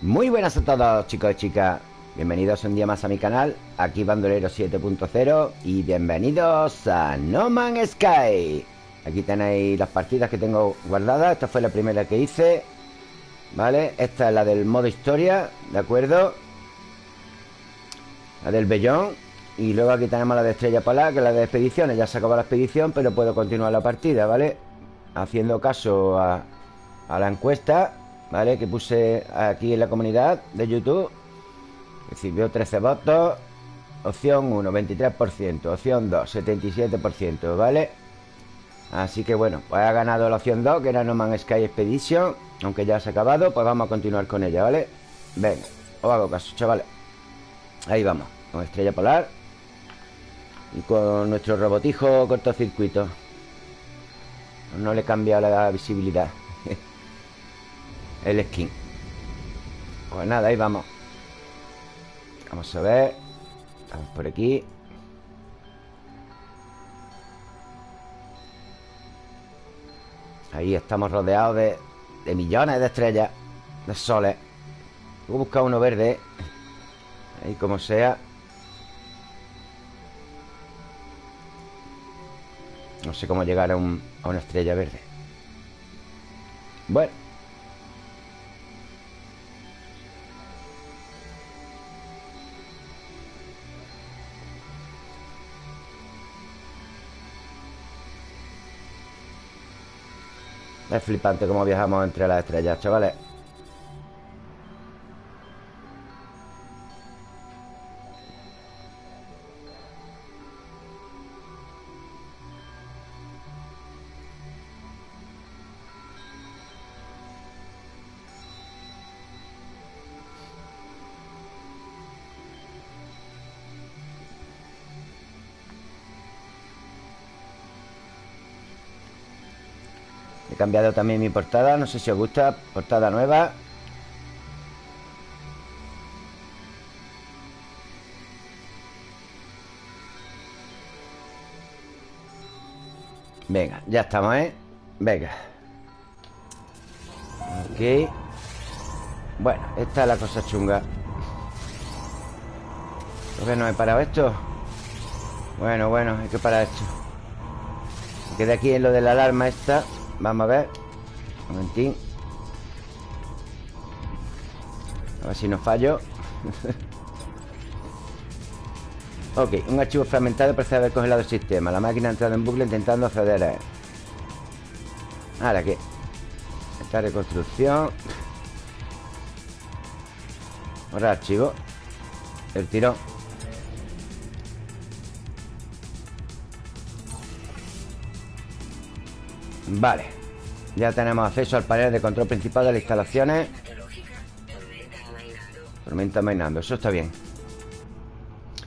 Muy buenas a todos chicos y chicas Bienvenidos un día más a mi canal Aquí Bandolero 7.0 Y bienvenidos a No Man's Sky Aquí tenéis las partidas que tengo guardadas Esta fue la primera que hice ¿Vale? Esta es la del modo historia ¿De acuerdo? La del Bellón Y luego aquí tenemos la de Estrella Polar Que es la de expediciones Ya se acabó la expedición Pero puedo continuar la partida, ¿vale? Haciendo caso a, a la encuesta ¿Vale? Que puse aquí en la comunidad de YouTube. Recibió 13 votos. Opción 1, 23% Opción 2, 77%, ¿vale? Así que bueno, pues ha ganado la opción 2 Que era No Man's Sky Expedition. Aunque ya se ha acabado, pues vamos a continuar con ella, ¿vale? Venga, os hago caso, chavales. Ahí vamos, con Estrella Polar. Y con nuestro robotijo cortocircuito. No le he cambiado la visibilidad el skin. Pues nada, ahí vamos. Vamos a ver. Vamos por aquí. Ahí estamos rodeados de, de millones de estrellas De soles. Voy a buscar uno verde. Ahí como sea. No sé cómo llegar a, un, a una estrella verde. Bueno Es flipante cómo viajamos entre las estrellas, chavales cambiado también mi portada No sé si os gusta Portada nueva. Venga, ya estamos, ¿eh? Venga. Ok Bueno, esta es la cosa chunga. ¿Por qué no he parado esto? Bueno, bueno, hay que parar esto. Queda aquí en lo de la alarma esta Vamos a ver. Un momentín. A ver si no fallo. Ok, un archivo fragmentado parece haber congelado el sistema. La máquina ha entrado en bucle intentando acceder a él. Ahora que Esta reconstrucción. Ahora archivo. El tirón Vale. Ya tenemos acceso al panel de control principal de las instalaciones. Tormenta mainando Eso está bien.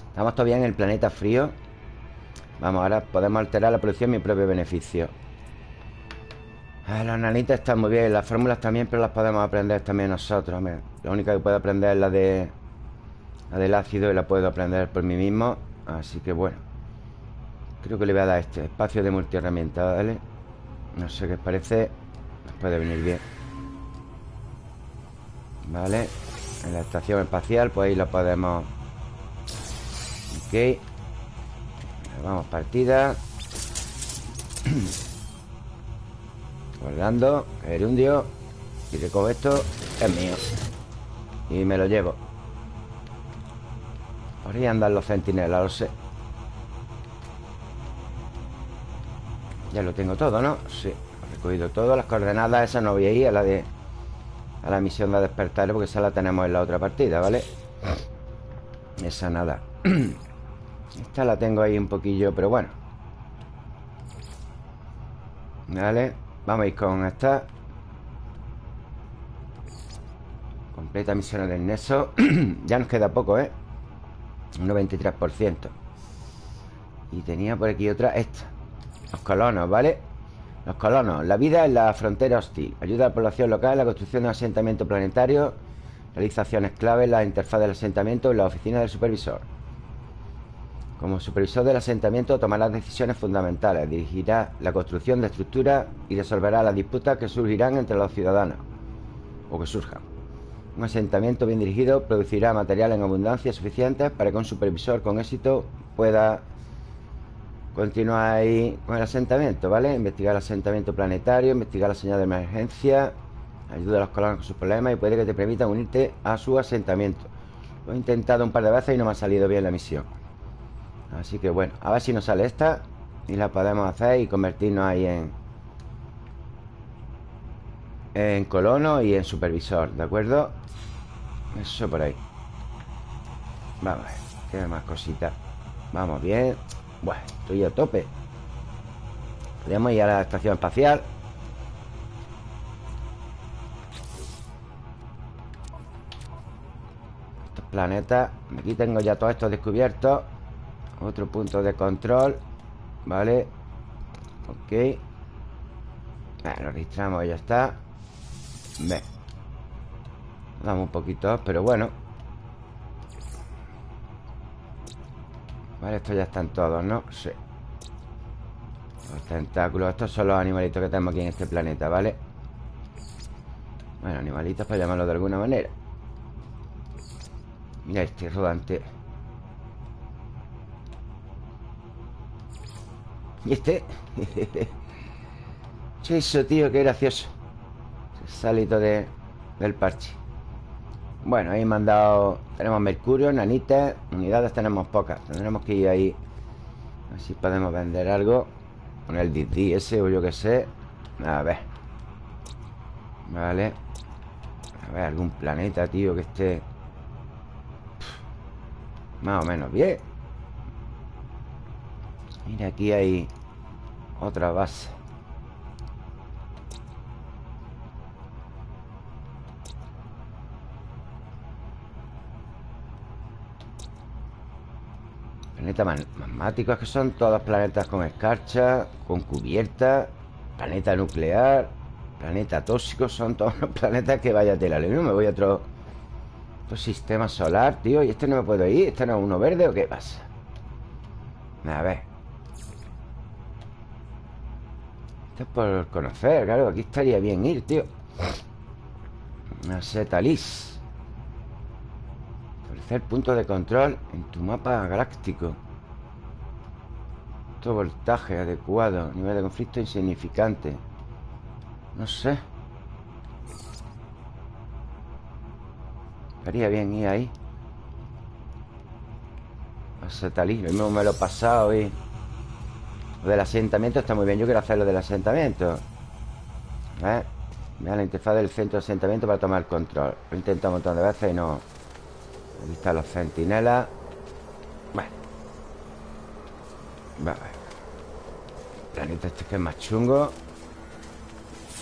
Estamos todavía en el planeta frío. Vamos, ahora podemos alterar la producción en mi propio beneficio. Ah, Las nanitas están muy bien Las fórmulas también, pero las podemos aprender también nosotros. La única que puedo aprender es la de La del ácido Y la puedo aprender por mí mismo. Así que bueno Creo que le voy a dar este Espacio de multiherramienta, ¿vale? No sé qué parece. Nos puede venir bien. Vale. En la estación espacial Pues ahí lo podemos. Ok. Vamos partida. Guardando Gerundio Y recojo esto Es mío. Y me lo llevo. Por ahí andan los centinelas Lo sé Ya lo tengo todo, ¿no? Sí, he recogido todo Las coordenadas esas no voy a ir a la de A la misión de despertar Porque esa la tenemos en la otra partida, ¿vale? Esa nada. Esta la tengo ahí un poquillo Pero bueno. Vale Vamos a ir con esta. Completa misiones del Neso Ya nos queda poco, ¿eh? Un 93% Y tenía por aquí otra Esta los colonos, ¿vale? Los colonos. La vida en la frontera hostil. Ayuda a la población local en la construcción de un asentamiento planetario Realizaciones clave en la interfaz del asentamiento y la oficina del supervisor. Como supervisor del asentamiento tomará decisiones fundamentales Dirigirá la construcción de estructuras Y resolverá las disputas que surgirán entre los ciudadanos O que surjan. Un asentamiento bien dirigido producirá material en abundancia suficiente para que un supervisor con éxito pueda continuar ahí con el asentamiento, ¿vale? Investigar el asentamiento planetario, investigar la señal de emergencia, ayuda a los colonos con sus problemas y puede que te permita unirte a su asentamiento. Lo he intentado un par de veces y no me ha salido bien la misión. Así que bueno, a ver si nos sale esta y la podemos hacer y convertirnos ahí en, en colono y en supervisor, ¿de acuerdo? Eso por ahí Vamos a ver, tiene más cositas Vamos bien Bueno, estoy a tope. Podríamos ir a la estación espacial. Estos planetas Aquí tengo ya todo esto descubierto Otro punto de control Vale Ok. Bueno, lo registramos y ya está. Ve. Damos un poquito, pero bueno Vale, estos ya están todos, ¿no? Sí Los tentáculos Estos son los animalitos que tenemos aquí en este planeta, ¿vale? Bueno, animalitos para llamarlo de alguna manera Mira este rodante ¿Y este? Eso, tío, qué gracioso Salito de, del parche Bueno, ahí me han dado Tenemos mercurio, nanitas Unidades tenemos pocas. Tendremos que ir ahí A ver si podemos vender algo. Con el DD ese o yo que sé. A ver. Vale. A ver, algún planeta, tío, que esté Más o menos bien. Mira, aquí hay Otra base Planetas magmáticos que son todos planetas con escarcha, con cubierta, planeta nuclear, planeta tóxico, son todos los planetas que vaya tela. No me voy a otro, otro sistema solar, tío. ¿Y este no me puedo ir? ¿Este no es uno verde o qué pasa? A ver. Esto es por conocer, claro. Aquí estaría bien ir, tío. Una Establecer punto de control en tu mapa galáctico. Todo voltaje adecuado. Nivel de conflicto insignificante. No sé. Estaría bien ir ahí. A Lo mismo me lo he pasado y... Lo del asentamiento está muy bien. Yo quiero hacer lo del asentamiento. ¿Eh? Vean la interfaz del centro de asentamiento para tomar control. Lo he intentado un montón de veces y no... Aquí están los centinelas Bueno. Vale Planeta este que es más chungo.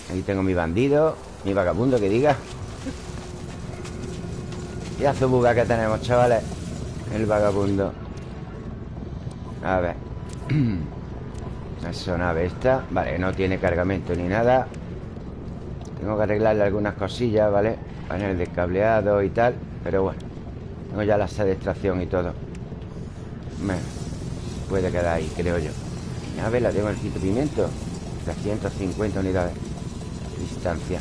Aquí tengo mi bandido Mi vagabundo que diga. Y la buga que tenemos, chavales. El vagabundo. A ver. Esa nave esta. Vale, no tiene cargamento ni nada. Tengo que arreglarle algunas cosillas, ¿vale? Panel de cableado y tal Pero bueno tengo ya la sede de extracción y todo. Bueno, puede quedar ahí, creo yo. Nave la tengo el quinto pimiento. 350 unidades Distancia.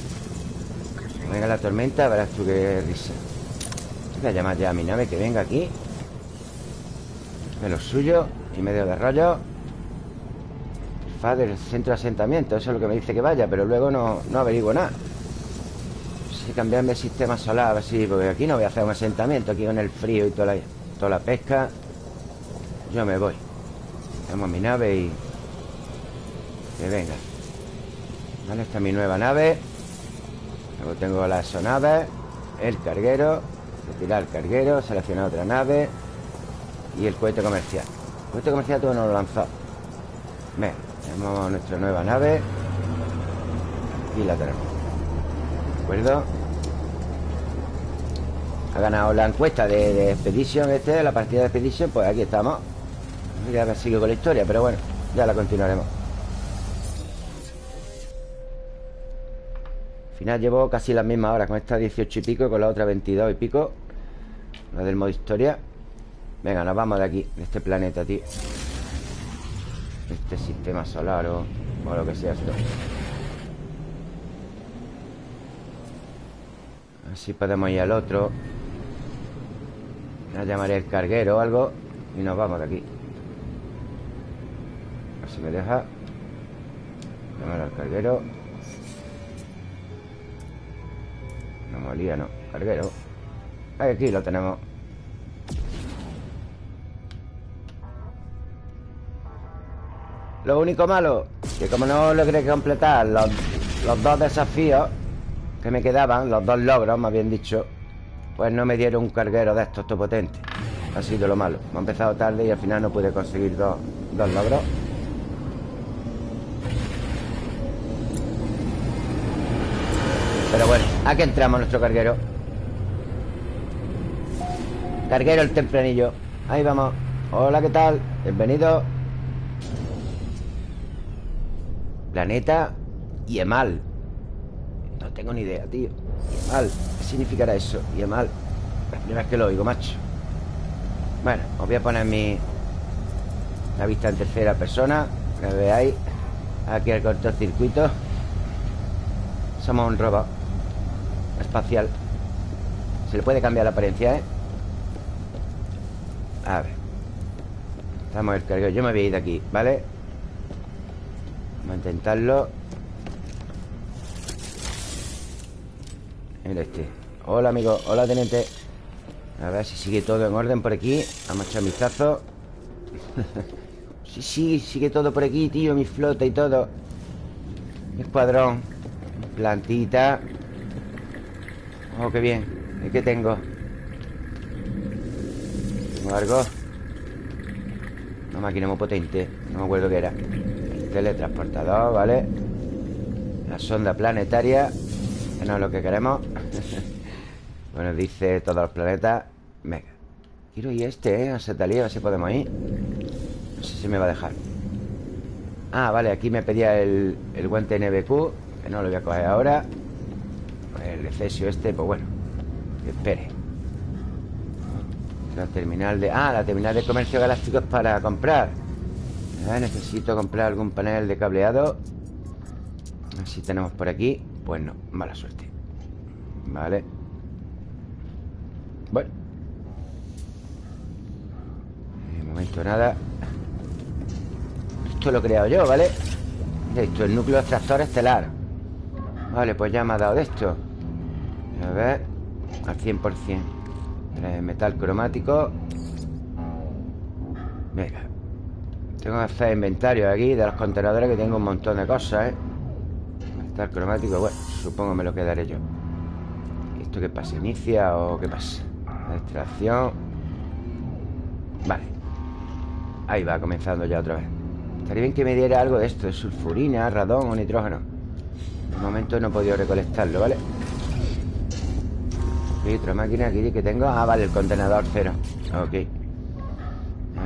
Venga la tormenta, verás tú qué risa. Voy a llamar ya a mi nave que venga aquí. De lo suyo Y medio de rollo. Fa del centro de asentamiento Eso es lo que me dice que vaya Pero luego no, no averiguo nada cambiarme el sistema solar, así, porque aquí no voy a hacer un asentamiento, aquí con el frío y toda la, toda la pesca. Yo me voy. Tenemos mi nave y... Que venga. Esta es mi nueva nave. Luego tengo la sonave, el carguero, retirar el carguero, seleccionar otra nave y el cohete comercial. El cohete comercial todo no lo lanzó. Ven, tenemos nuestra nueva nave y la tenemos. ¿De acuerdo? Ha ganado la encuesta de, de Expedition este, la partida de Expedition Pues aquí estamos. Ya sigo con la historia, pero bueno Ya la continuaremos. Al final llevo casi las mismas horas Con esta 18 y pico y con la otra 22 y pico La del modo historia. Venga, nos vamos de aquí De este planeta, tío. Este sistema solar o, o lo que sea esto. Así podemos ir al otro Ya llamaré el carguero o algo Y nos vamos de aquí. A ver si me deja. Llamar al carguero. No molía, no. Carguero. Aquí lo tenemos. Lo único malo Que como no logré completar los, los dos desafíos Que me quedaban Los dos logros, más bien dicho Pues no me dieron un carguero de estos todo potente Ha sido lo malo. Me ha empezado tarde y al final no pude conseguir dos, dos logros. Pero bueno, aquí entramos nuestro carguero. Carguero el tempranillo. Ahí vamos. Hola, ¿qué tal? Bienvenido. Planeta Yemal No tengo ni idea, tío. Yemal, ¿qué significará eso? Yemal La primera vez que lo oigo, macho. Bueno, os voy a poner mi La vista en tercera persona Que veáis. Aquí el cortocircuito. Somos un robot Espacial. Se le puede cambiar la apariencia, ¿eh? A ver. Estamos el carguero Yo me voy a ir de aquí, ¿vale? Vamos a intentarlo Mira este. Hola, amigo. Hola, teniente. A ver si sigue todo en orden por aquí. Vamos a echar un vistazo Sí, sí, sigue todo por aquí, tío Mi flota y todo. Mi escuadrón. Plantita. Oh, qué bien. ¿Y qué tengo? Tengo algo Una máquina muy potente. No me acuerdo qué era. Teletransportador, ¿vale? La sonda planetaria No es lo que queremos. Bueno, dice todos los planetas Venga Quiero ir este, ¿eh? A Setalía, a ver si podemos ir. No sé si me va a dejar Ah, vale, aquí me pedía el, el guante NBQ Que no lo voy a coger ahora. El excesio este, pues bueno Que espere. La terminal de... Ah, la terminal de comercio galáctico es para comprar. Necesito comprar algún panel de cableado. A ver si tenemos por aquí Pues no, mala suerte. Vale Bueno. De momento nada. Esto lo he creado yo, ¿vale? Esto, el núcleo extractor estelar. Vale, pues ya me ha dado de esto. A ver Al 100% Metal cromático. Venga. Tengo que hacer inventario aquí de los contenedores que tengo un montón de cosas, ¿eh? Cromático, bueno, supongo me lo quedaré yo. ¿Esto qué pasa? ¿Inicia o qué pasa? Extracción. Vale. Ahí va, comenzando ya otra vez. Estaría bien que me diera algo de esto, de sulfurina, radón o nitrógeno. De momento no he podido recolectarlo, ¿vale? Y otra máquina aquí que tengo. Ah, vale, el contenedor cero. Ok.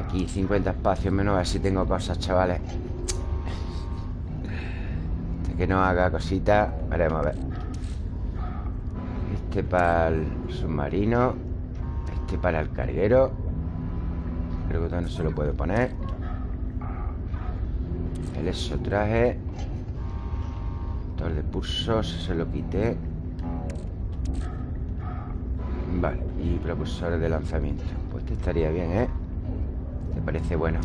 Aquí 50 espacios menos A ver si tengo cosas, chavales Que no haga cositas Veremos a ver. Este para el submarino Este para el carguero Creo que no se lo puedo poner. El eso traje Motor de pulsos Se lo quité. Vale, y propulsores de lanzamiento. Pues este estaría bien, ¿eh? Me parece bueno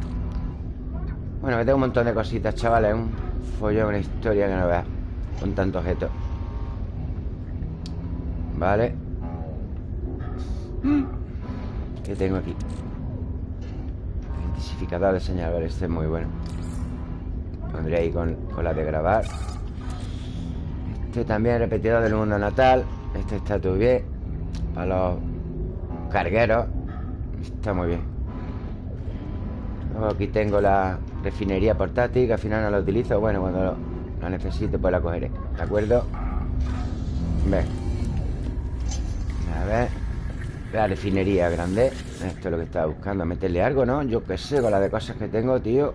Bueno, me tengo un montón de cositas, chavales follón, una historia que no veas Con tantos objetos Vale. ¿Qué tengo aquí? Identificador de señal Vale, este es muy bueno. Pondré ahí con, con la de grabar. Este también repetidor del mundo natal. Este está todo bien Para los cargueros. Está muy bien. Aquí tengo la refinería portátil Que al final no la utilizo Bueno, cuando lo, necesite pues la cogeré ¿De acuerdo? Ven A ver. La refinería grande Esto es lo que estaba buscando Meterle algo, ¿no? Yo qué sé, con la de cosas que tengo, tío.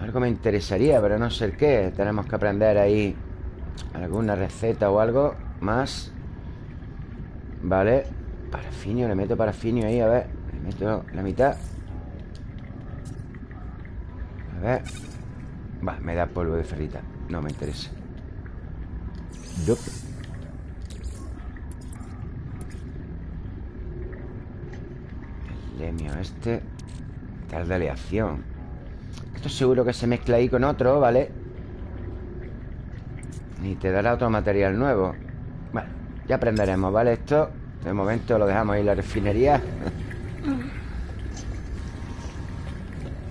Algo me interesaría Pero no sé qué. Tenemos que aprender ahí Alguna receta o algo Más. Vale. Parafinio, le meto parafinio ahí, a ver. Le meto la mitad ver Va, me da polvo de ferrita. No me interesa. El lemio este. Tal de aleación. Esto seguro que se mezcla ahí con otro, ¿vale? Y te dará otro material nuevo. Bueno, ya aprenderemos, ¿vale? Esto de momento lo dejamos ahí en la refinería.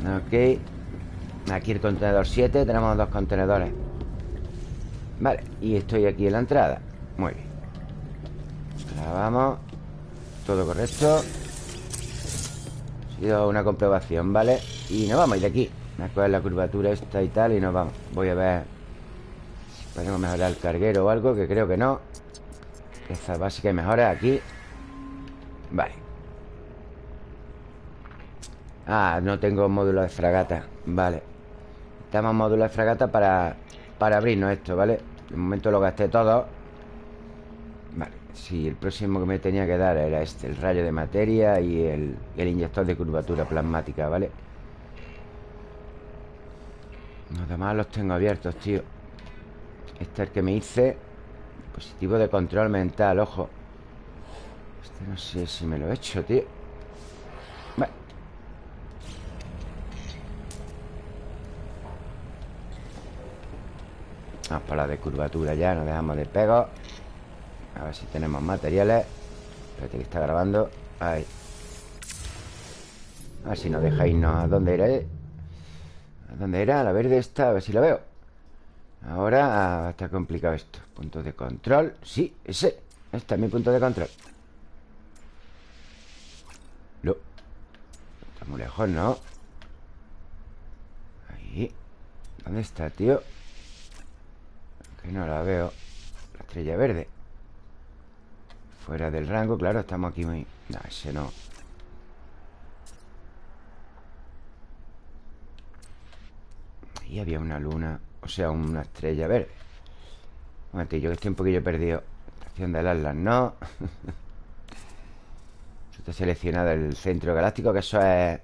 Ok. Aquí el contenedor 7 Tenemos dos contenedores. Vale, y estoy aquí en la entrada. Muy bien. Ahora vamos Todo correcto. Ha sido una comprobación, ¿vale? Y nos vamos ir de aquí. Me acuerdo la curvatura esta y tal Y nos vamos. Voy a ver Si podemos mejorar el carguero o algo Que creo que no. Esta básica y mejora aquí. Vale. Ah, no tengo módulo de fragata. Vale Estamos módulo de fragata para, para abrirnos esto, ¿vale? De momento lo gasté todo. Vale, sí, el próximo que me tenía que dar era este El rayo de materia y el, el inyector de curvatura plasmática, ¿vale? Los demás los tengo abiertos, tío. Este es el que me hice. Dispositivo de control mental, ojo. Este no sé si me lo he hecho, tío Vamos por la de curvatura ya Nos dejamos de pego A ver si tenemos materiales Espérate que está grabando Ahí A ver si nos deja irnos ¿A dónde era? Eh? ¿A dónde era? La verde está A ver si la veo Ahora está complicado esto Punto de control Sí, ese Este es mi punto de control No Está muy lejos, ¿no? Ahí ¿Dónde está, tío? Que no la veo La estrella verde. Fuera del rango, claro, estamos aquí muy... No, ese no. Ahí había una luna O sea, una estrella verde. Un momentillo, que estoy un poquillo perdido. Estación del Atlas, no. Está seleccionado el centro galáctico Que eso es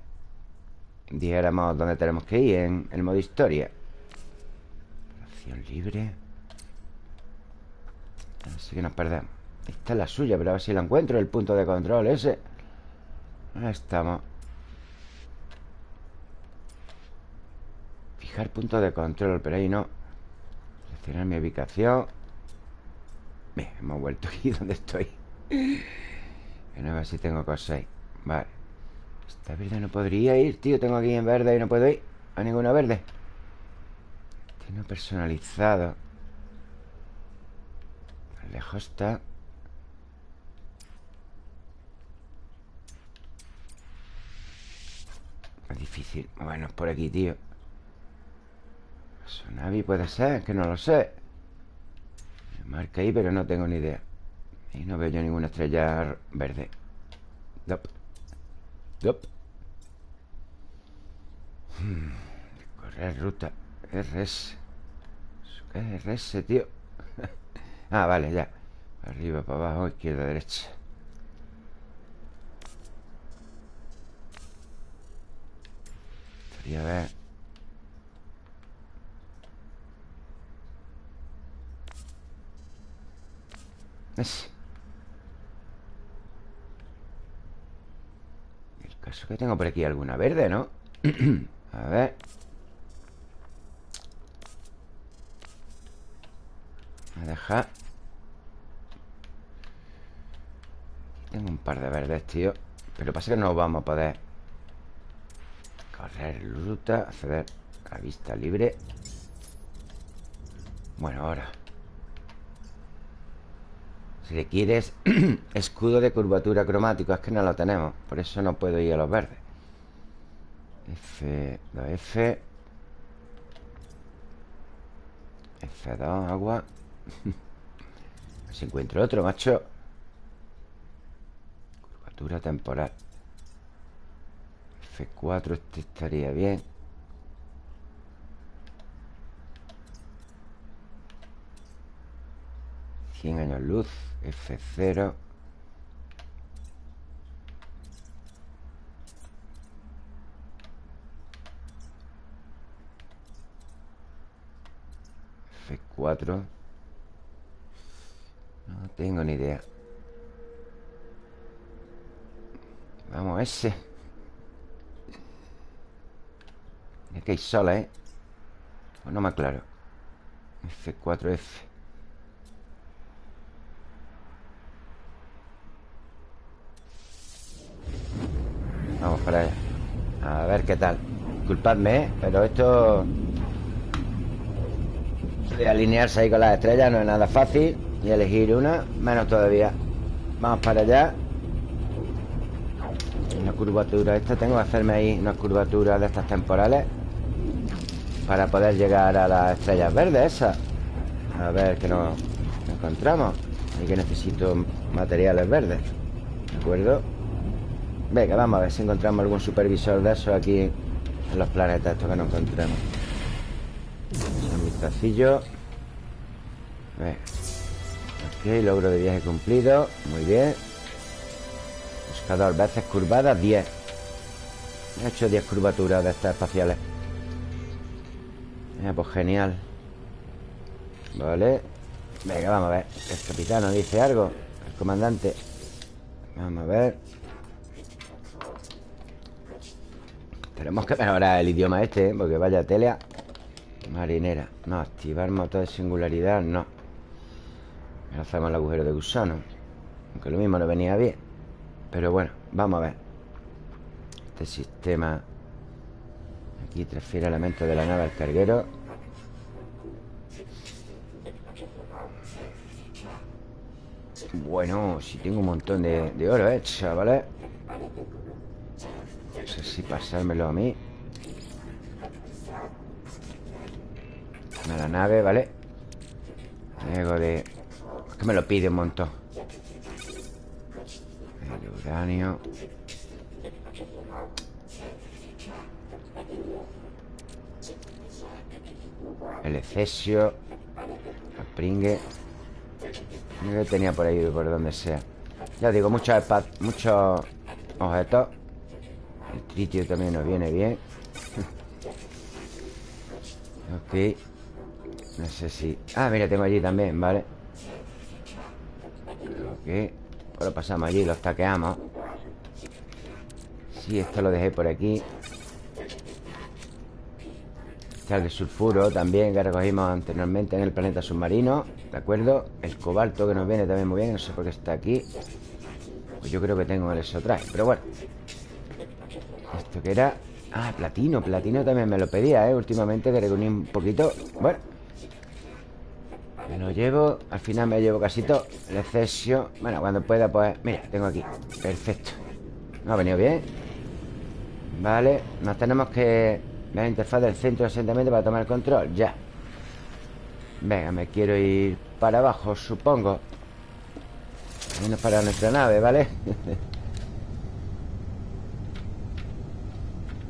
Dijéramos dónde tenemos que ir En el modo historia. Acción libre Así que nos perdemos Esta es la suya, pero a ver si la encuentro El punto de control ese. Ahí estamos. Fijar punto de control Pero ahí no. Seleccionar mi ubicación. Bien, hemos vuelto aquí donde estoy. Que no ver si tengo cosas ahí. Vale. Esta verde no podría ir, tío. Tengo aquí en verde y no puedo ir A ninguna verde. Tiene personalizado Lejos está. Es difícil. Bueno, es por aquí, tío. Sonavi puede ser, que no lo sé. Me marca ahí, pero no tengo ni idea. Y no veo yo ninguna estrella verde. Dop. Dop. Hmm. Correr ruta. RS ¿Qué es RS, tío? Ah, vale, ya. Arriba, para abajo, izquierda, derecha. Estaría a ver Es. El caso que tengo por aquí alguna verde, ¿no? a ver a dejar Tengo un par de verdes, tío. Pero pasa que no vamos a poder Correr ruta Acceder a vista libre. Bueno, ahora. Si le quieres Escudo de curvatura cromático Es que no lo tenemos. Por eso no puedo ir a los verdes. F, 2F F2, agua si encuentro otro, macho. Curvatura temporal. F4 este estaría bien. Cien años luz F0 F4 no tengo ni idea. Vamos, ese. Es que hay sola, ¿eh? Pues no me aclaro. F4F Vamos para allá. A ver qué tal. Disculpadme, ¿eh? pero esto De alinearse ahí con las estrellas no es nada fácil. Y elegir una, menos todavía Vamos para allá Una curvatura esta Tengo que hacerme ahí una curvatura de estas temporales Para poder llegar a las estrellas verdes esas A ver qué nos encontramos Y que necesito materiales verdes ¿De acuerdo? Venga, vamos a ver si encontramos algún supervisor de eso aquí en los planetas estos que nos encontremos. Un vistacillo. Logro de viaje cumplido. Muy bien. Buscador, veces curvadas, 10. He hecho 10 curvaturas de estas espaciales. pues genial. Vale. Venga, vamos a ver. El capitán dice algo. El comandante. Vamos a ver. Tenemos que mejorar el idioma este, ¿eh? Porque vaya telea Marinera No, activar motor de singularidad, no Hacemos el agujero de gusano Aunque lo mismo no venía bien Pero bueno, vamos a ver Este sistema Aquí transfiere elementos de la nave al carguero Bueno, si tengo un montón de, de oro, ¿eh, chavales? No sé si pasármelo a mí A la nave, ¿vale? Luego de... Que me lo pide un montón. El uranio. El excesio El pringue. Yo tenía por ahí, por donde sea. Ya digo, muchos, muchos objetos. El tritio también nos viene bien. Ok. No sé si... Ah, mira, tengo allí también, ¿vale? Pues lo pasamos allí, los taqueamos Sí, esto lo dejé por aquí. Está el de sulfuro también Que recogimos anteriormente en el planeta submarino ¿De acuerdo? El cobalto que nos viene también muy bien No sé por qué está aquí. Pues yo creo que tengo el exotraje Pero bueno. Esto que era... Ah, platino, platino también me lo pedía, ¿eh? Últimamente que reuní un poquito. Bueno Me lo llevo, al final me llevo casi todo El exceso, bueno, cuando pueda pues Mira, tengo aquí, perfecto. No ha venido bien Vale, nos tenemos que la interfaz del centro de asentamiento para tomar el control Ya. Venga, me quiero ir para abajo, supongo. Menos para nuestra nave, ¿vale?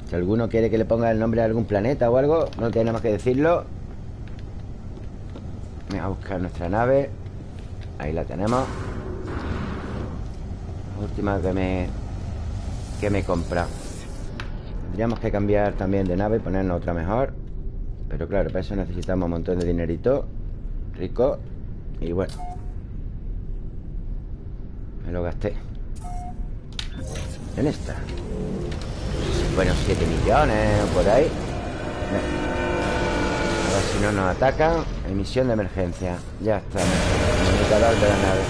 Si alguno quiere que le ponga el nombre de algún planeta o algo No tenemos que decirlo Voy a buscar nuestra nave. Ahí la tenemos. Última que me Que me he comprado. Tendríamos que cambiar también de nave Y ponernos otra mejor. Pero claro, para eso necesitamos un montón de dinerito. Rico. Y bueno. Me lo gasté. En esta. Bueno, 7 millones por ahí A ver si no nos atacan. Emisión de emergencia. Ya está. El indicador de la nave.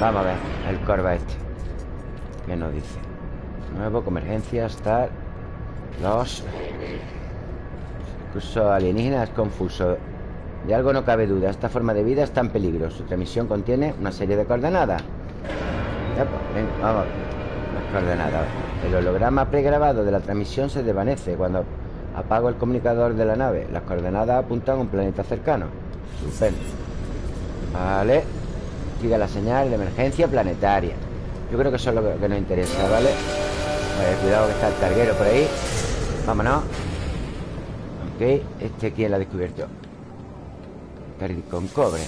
Vamos a ver El corva este. ¿Qué nos dice? Nuevo, convergencia, estar. Los. Curso alienígena es confuso. De algo no cabe duda. Esta forma de vida está en peligro Su transmisión contiene una serie de coordenadas. Ya, pues, venga, vamos Las coordenadas. El holograma pregrabado de la transmisión se desvanece cuando apago el comunicador de la nave. Las coordenadas apuntan a un planeta cercano. Estupendo. Vale. Sigue la señal de emergencia planetaria. Yo creo que eso es lo que nos interesa, ¿vale? cuidado que está el carguero por ahí. Vámonos. Ok. Este quién la ha descubierto. Con cobre.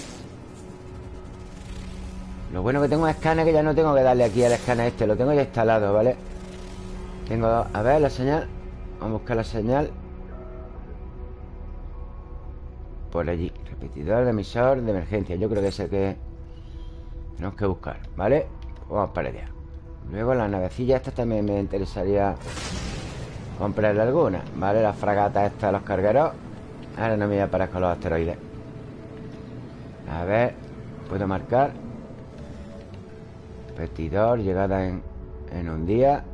Lo bueno que tengo es escáner que ya no tengo que darle aquí al escáner este. Lo tengo ya instalado, ¿vale? Tengo... A ver la señal Vamos a buscar la señal. Por allí Repetidor de emisor de emergencia. Yo creo que es el que Tenemos que buscar, ¿vale? Vamos para allá. Luego la navecilla esta también me interesaría comprarle alguna Vale, la fragata esta de los cargueros. Ahora no me voy a parar con los asteroides. A ver Puedo marcar. Repetidor, llegada en, en un día.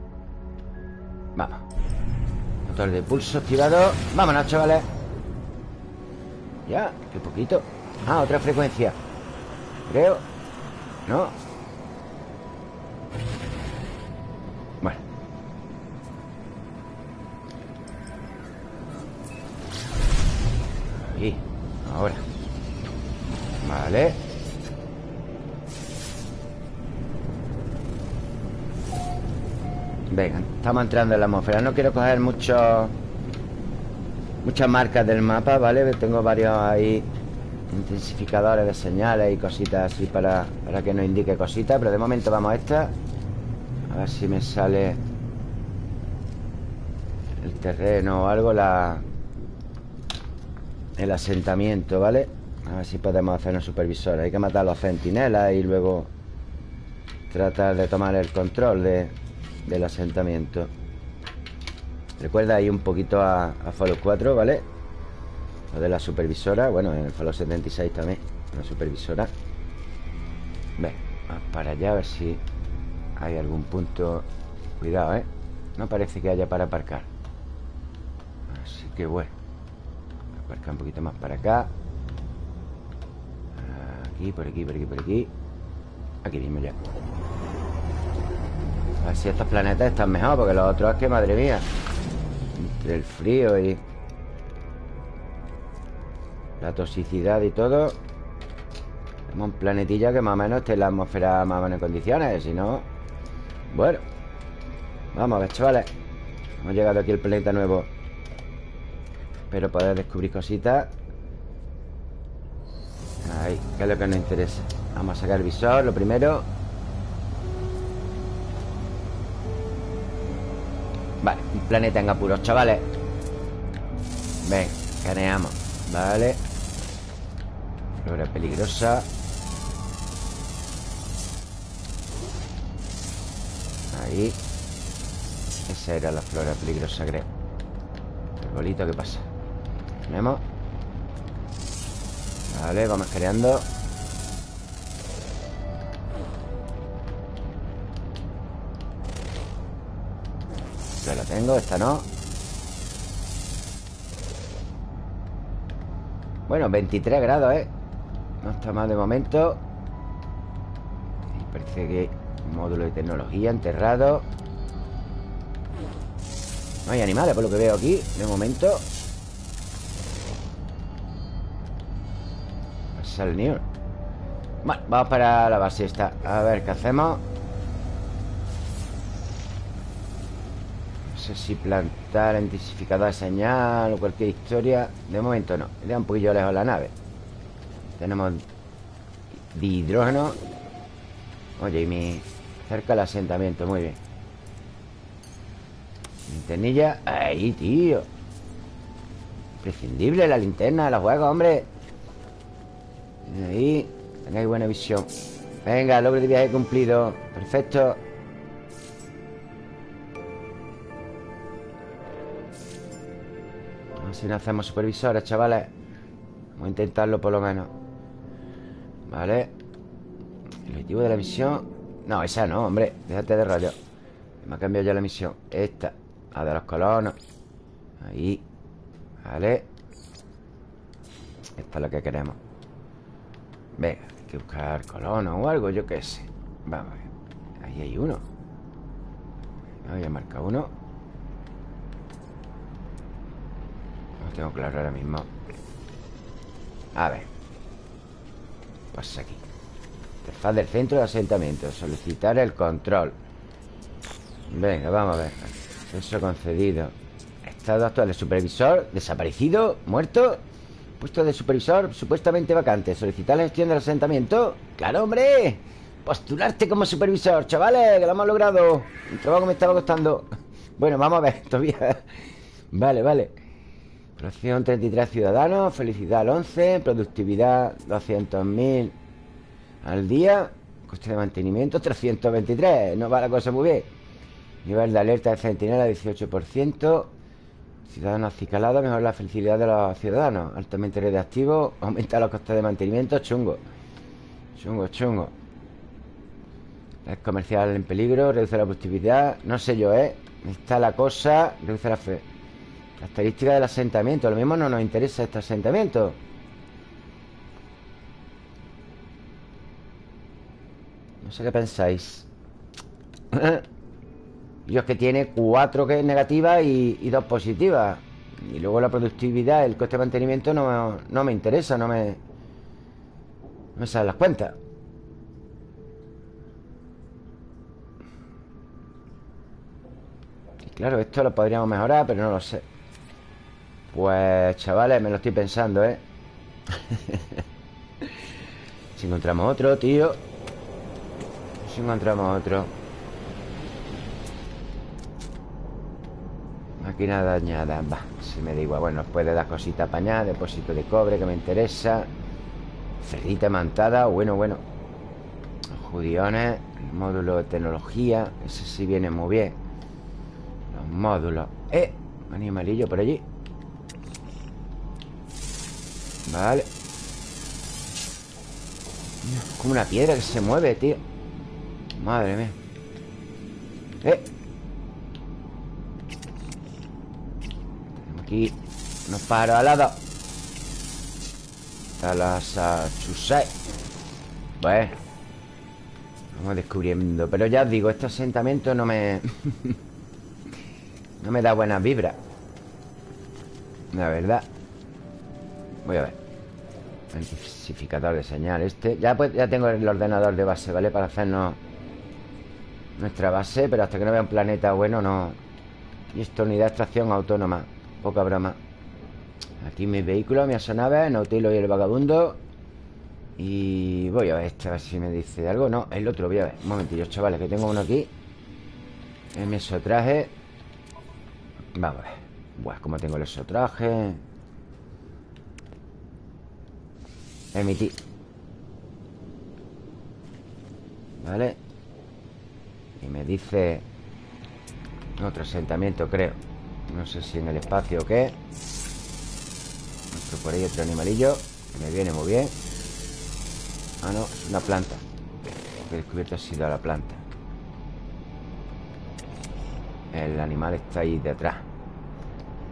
Vamos De pulso activado. Vámonos, chavales. Ya, qué poquito. Ah, otra frecuencia. Creo. No. Bueno Ahí Ahora. Vale Venga, estamos entrando en la atmósfera No quiero coger muchos Muchas marcas del mapa, ¿vale? Tengo varios ahí Intensificadores de señales y cositas así para, para que nos indique cositas Pero de momento vamos a esta A ver si me sale El terreno o algo La El asentamiento, ¿vale? A ver si podemos hacer un supervisor Hay que matar a los centinelas y luego Tratar de tomar el control de, del asentamiento. Recuerda ahí un poquito a, a Fallout 4, ¿vale? Lo de la supervisora Bueno, en el Fallout 76 también La supervisora. Ven, vamos para allá a ver si Hay algún punto. Cuidado, ¿eh? No parece que haya para aparcar. Así que bueno Aparcar un poquito más para acá. Aquí, por aquí, por aquí, por aquí. Aquí mismo ya A ver si estos planetas están mejor Porque los otros es que, madre mía. Entre el frío y... La toxicidad y todo Tenemos un planetilla que más o menos esté en la atmósfera más o menos en condiciones Si no... Bueno Vamos a ver, chavales. Hemos llegado aquí al planeta nuevo. Espero poder descubrir cositas. Ahí, que es lo que nos interesa Vamos a sacar el visor, lo primero un planeta en apuros, chavales. Ven, caneamos. Vale. Flora peligrosa. Ahí. Esa era la flora peligrosa, creo. El bolito, ¿qué pasa? Tenemos. Vale, vamos creando La tengo, esta no. Bueno, 23 grados, ¿eh? No está mal de momento. Parece que módulo de tecnología enterrado. No hay animales por lo que veo aquí De momento. New Bueno, vamos para la base esta. A ver qué hacemos si plantar intensificador de señal o cualquier historia De momento no Le da un poquillo lejos la nave. Tenemos de hidrógeno. Oye, y mi... Cerca del asentamiento, muy bien. Linternilla Ahí, tío. Imprescindible la linterna, la juego, hombre. Ahí Tengáis buena visión. Venga, logro de viaje cumplido. Perfecto ver si no hacemos supervisores, chavales Vamos a intentarlo por lo menos. Vale El objetivo de la misión No, esa no, hombre Déjate de rollo. Me ha cambiado ya la misión. Esta La de los colonos. Ahí. Vale Esta es la que queremos. Venga, hay que buscar colonos o algo Yo qué sé. Vamos a ver. Ahí hay uno. Voy a marcar uno Tengo claro ahora mismo. A ver. Pasa aquí. Interfaz del centro de asentamiento Solicitar el control. Venga, vamos a ver. Eso concedido. Estado actual de supervisor Desaparecido Muerto. Puesto de supervisor supuestamente vacante. Solicitar la gestión del asentamiento. Claro, hombre. Postularte como supervisor, chavales Que lo hemos logrado. Un trabajo me estaba costando. Bueno, vamos a ver Todavía. Vale, vale Población 33 ciudadanos Felicidad al 11 Productividad 200.000 al día Coste de mantenimiento 323 No va la cosa muy bien Nivel de alerta de centinela 18%. Ciudadanos acicalados, mejor la felicidad de los ciudadanos. Altamente radioactivo, aumenta los costes de mantenimiento, chungo. Chungo, chungo. Es comercial en peligro, reduce la productividad. No sé yo, ¿eh? Está la cosa, reduce la fe. La estadística del asentamiento. Lo mismo no nos interesa este asentamiento. No sé qué pensáis. Y es que tiene cuatro que es negativa y, dos positivas. Y luego la productividad, el coste de mantenimiento no, no me interesa, no me... No me salen las cuentas. Y claro, esto lo podríamos mejorar, pero no lo sé. Pues, chavales, me lo estoy pensando, ¿eh? si encontramos otro, tío. Si encontramos otro. Máquina dañada Va, si me da igual. Bueno, puede dar cositas para allá Depósito de cobre que me interesa. Cerdita mantada Bueno, bueno. Judiones Módulo de tecnología Ese sí viene muy bien. Los módulos. ¡Eh! Animalillo por allí Vale. Como una piedra que se mueve, tío. Madre mía. Eh. Aquí unos pájaros alados Está la Sachusai Pues Vamos descubriendo. Pero ya os digo, este asentamiento no me... no me da buenas vibras La verdad Voy a ver. Intensificador de señal este. Ya, pues, ya tengo el ordenador de base, ¿vale? Para hacernos Nuestra base Pero hasta que no vea un planeta bueno no. Y esta unidad de extracción autónoma. Poca broma. Aquí mi vehículo, mi asonave Nautilo y el vagabundo. Y voy a ver este, a ver si me dice algo. No, el otro, voy a ver. Un momentillo, chavales, que tengo uno aquí. En mi esotraje Vamos a ver. Buah, como tengo el esotraje Emitir. Vale Y me dice Otro asentamiento, creo. No sé si en el espacio o qué. Otro por ahí, otro animalillo. Que me viene muy bien. Ah, no, es una planta. Lo que he descubierto ha sido la planta. El animal está ahí detrás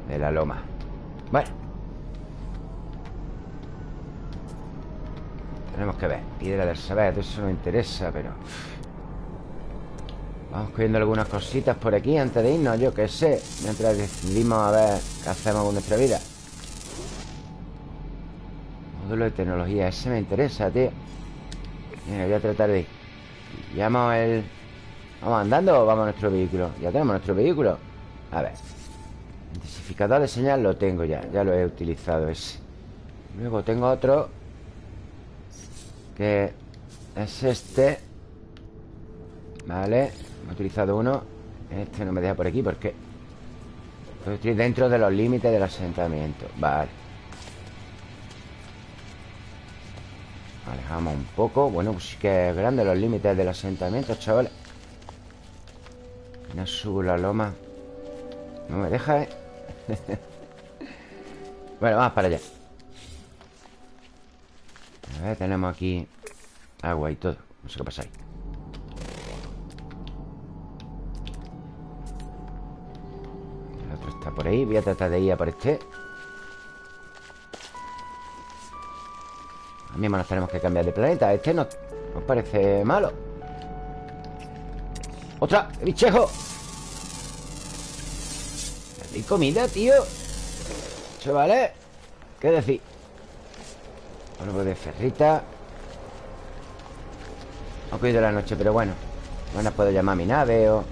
De la loma. Bueno Tenemos que ver. Piedra del saber, eso no interesa, pero... Vamos cogiendo algunas cositas por aquí antes de irnos, yo qué sé. Mientras decidimos a ver qué hacemos con nuestra vida. Módulo de tecnología, ese me interesa, tío. Mira, voy a tratar de ir ¿Llamo el... ¿Vamos andando o vamos a nuestro vehículo? Ya tenemos nuestro vehículo. A ver. Intensificador de señal lo tengo ya Ya lo he utilizado ese. Luego tengo otro Que es este Vale He utilizado uno. Este no me deja por aquí porque Estoy dentro de los límites del asentamiento. Vale. Alejamos un poco. Bueno, pues sí que es grande los límites del asentamiento, chavales. No subo la loma. No me deja, ¿eh? bueno, vamos para allá A ver, tenemos aquí Agua y todo. No sé qué pasa ahí. Por ahí. Voy a tratar de ir a por este. A mismo nos tenemos que cambiar de planeta. Este no nos parece malo. ¡Otra! ¡Bichejo! Hay comida, tío. Chavales ¿Qué decir? Algo de ferrita he cogido la noche, pero bueno No puedo llamar a mi nave o...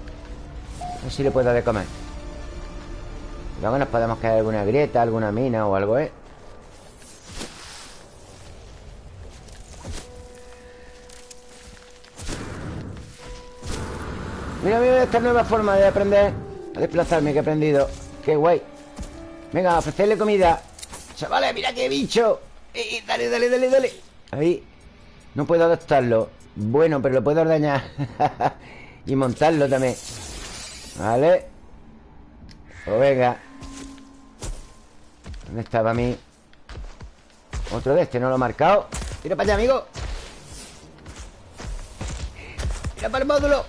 A ver si le puedo dar de comer Luego nos podemos caer alguna grieta, alguna mina o algo, ¿eh? Mira, mira esta nueva forma de aprender a desplazarme que he aprendido. ¡Qué guay! Venga, ofrecerle comida. Chavales, mira qué bicho. Eh, dale, dale, dale, dale. Ahí. No puedo adoptarlo. Bueno, pero lo puedo ordeñar. y montarlo también. Vale Pues venga ¿Dónde estaba mi...? Otro de este, no lo he marcado Tira para allá, amigo Tira para el módulo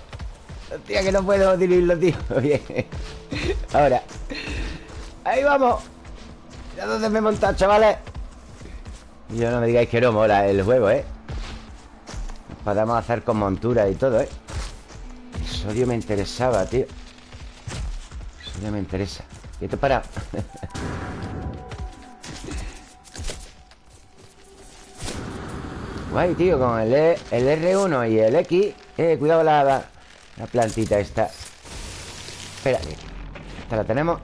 Hostia, que no puedo diluirlo, tío Bien Ahora Ahí vamos Mira dónde me he montado, chavales yo no me digáis que no mola el juego, ¿eh? podemos hacer con montura y todo, ¿eh? El sodio me interesaba, tío El sodio me interesa te para Guay, tío, con el, e, el R1 y el X Eh, cuidado la, la, plantita esta Espérate ¿Esta la tenemos?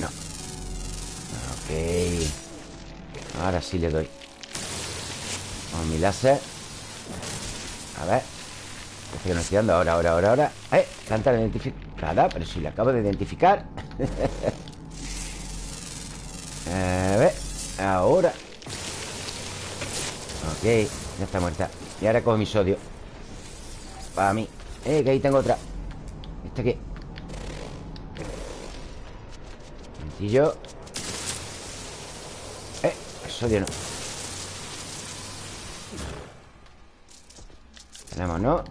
No Ok Ahora sí le doy. Con mi láser. A ver. Que no estoy dando. Ahora, ahora, ahora, ahora. Eh, planta identificada Pero si la acabo de identificar. A ver Ahora. Ok, ya está muerta. Y ahora cojo mi sodio. Para mí. Eh, que ahí tengo otra. ¿Este qué? Eh, el Tenemos, ¿no?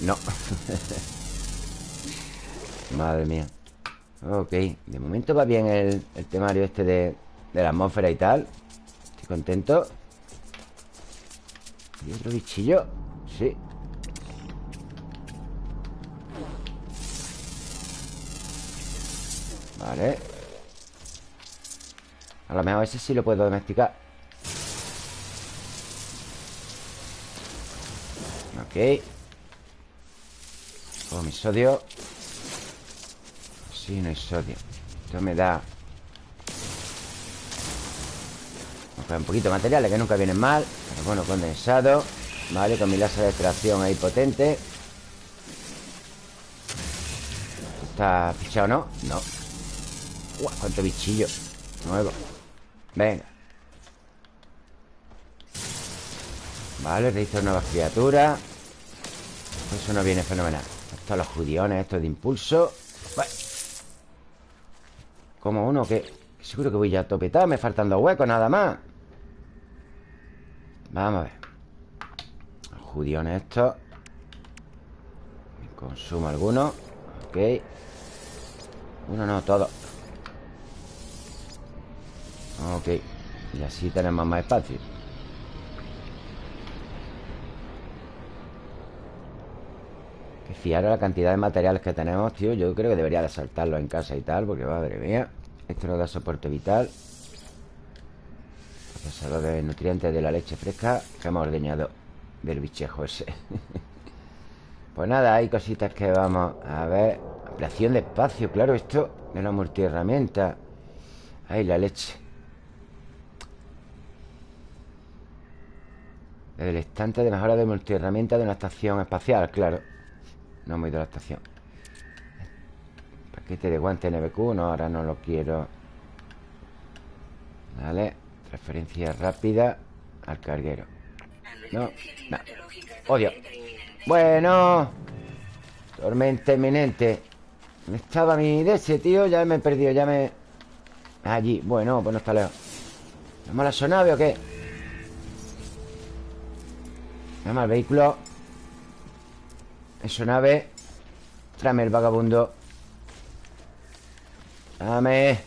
No. Madre mía. Ok, de momento va bien el, el temario este de, de la atmósfera y tal. Estoy contento. ¿Y otro bichillo? Sí. Vale A lo mejor ese sí lo puedo domesticar. Ok. Oh, mi sodio. Sí, no hay sodio. Esto me da un poquito de materiales que nunca vienen mal. Bueno, condensado. Vale, con mi láser de extracción ahí potente. ¿Está fichado no? No. Uah, cuánto bichillo. Nuevo Venga. Vale, registo nuevas criaturas Eso no viene fenomenal. Estos los judiones, estos de impulso. Como uno que Seguro que voy ya a topetar Me faltan dos huecos nada más. Vamos a ver. Judiones estos. Consumo alguno. Ok. Uno no, todo Ok. Y así tenemos más espacio. Que fiar la cantidad de materiales que tenemos, tío Yo creo que debería de saltarlo en casa y tal Porque madre mía Esto nos da soporte vital. Procesador de nutrientes de la leche fresca Que hemos ordeñado del bichejo ese. Pues nada, hay cositas que vamos a ver. Ampliación de espacio, claro, esto de la multiherramienta. Ahí la leche El estante de mejora de multiherramienta de una estación espacial, claro No hemos ido a la estación Paquete de guante NBQ No, ahora no lo quiero Vale Referencia rápida al carguero. No, no. Odio. Bueno. Tormenta inminente. ¿Dónde estaba mi de ese, tío? Ya me he perdido, ya me... Allí. Bueno, pues no está lejos. ¿Vamos a la sonave o qué? Vamos al vehículo. Es nave. Tráeme el vagabundo. Dame.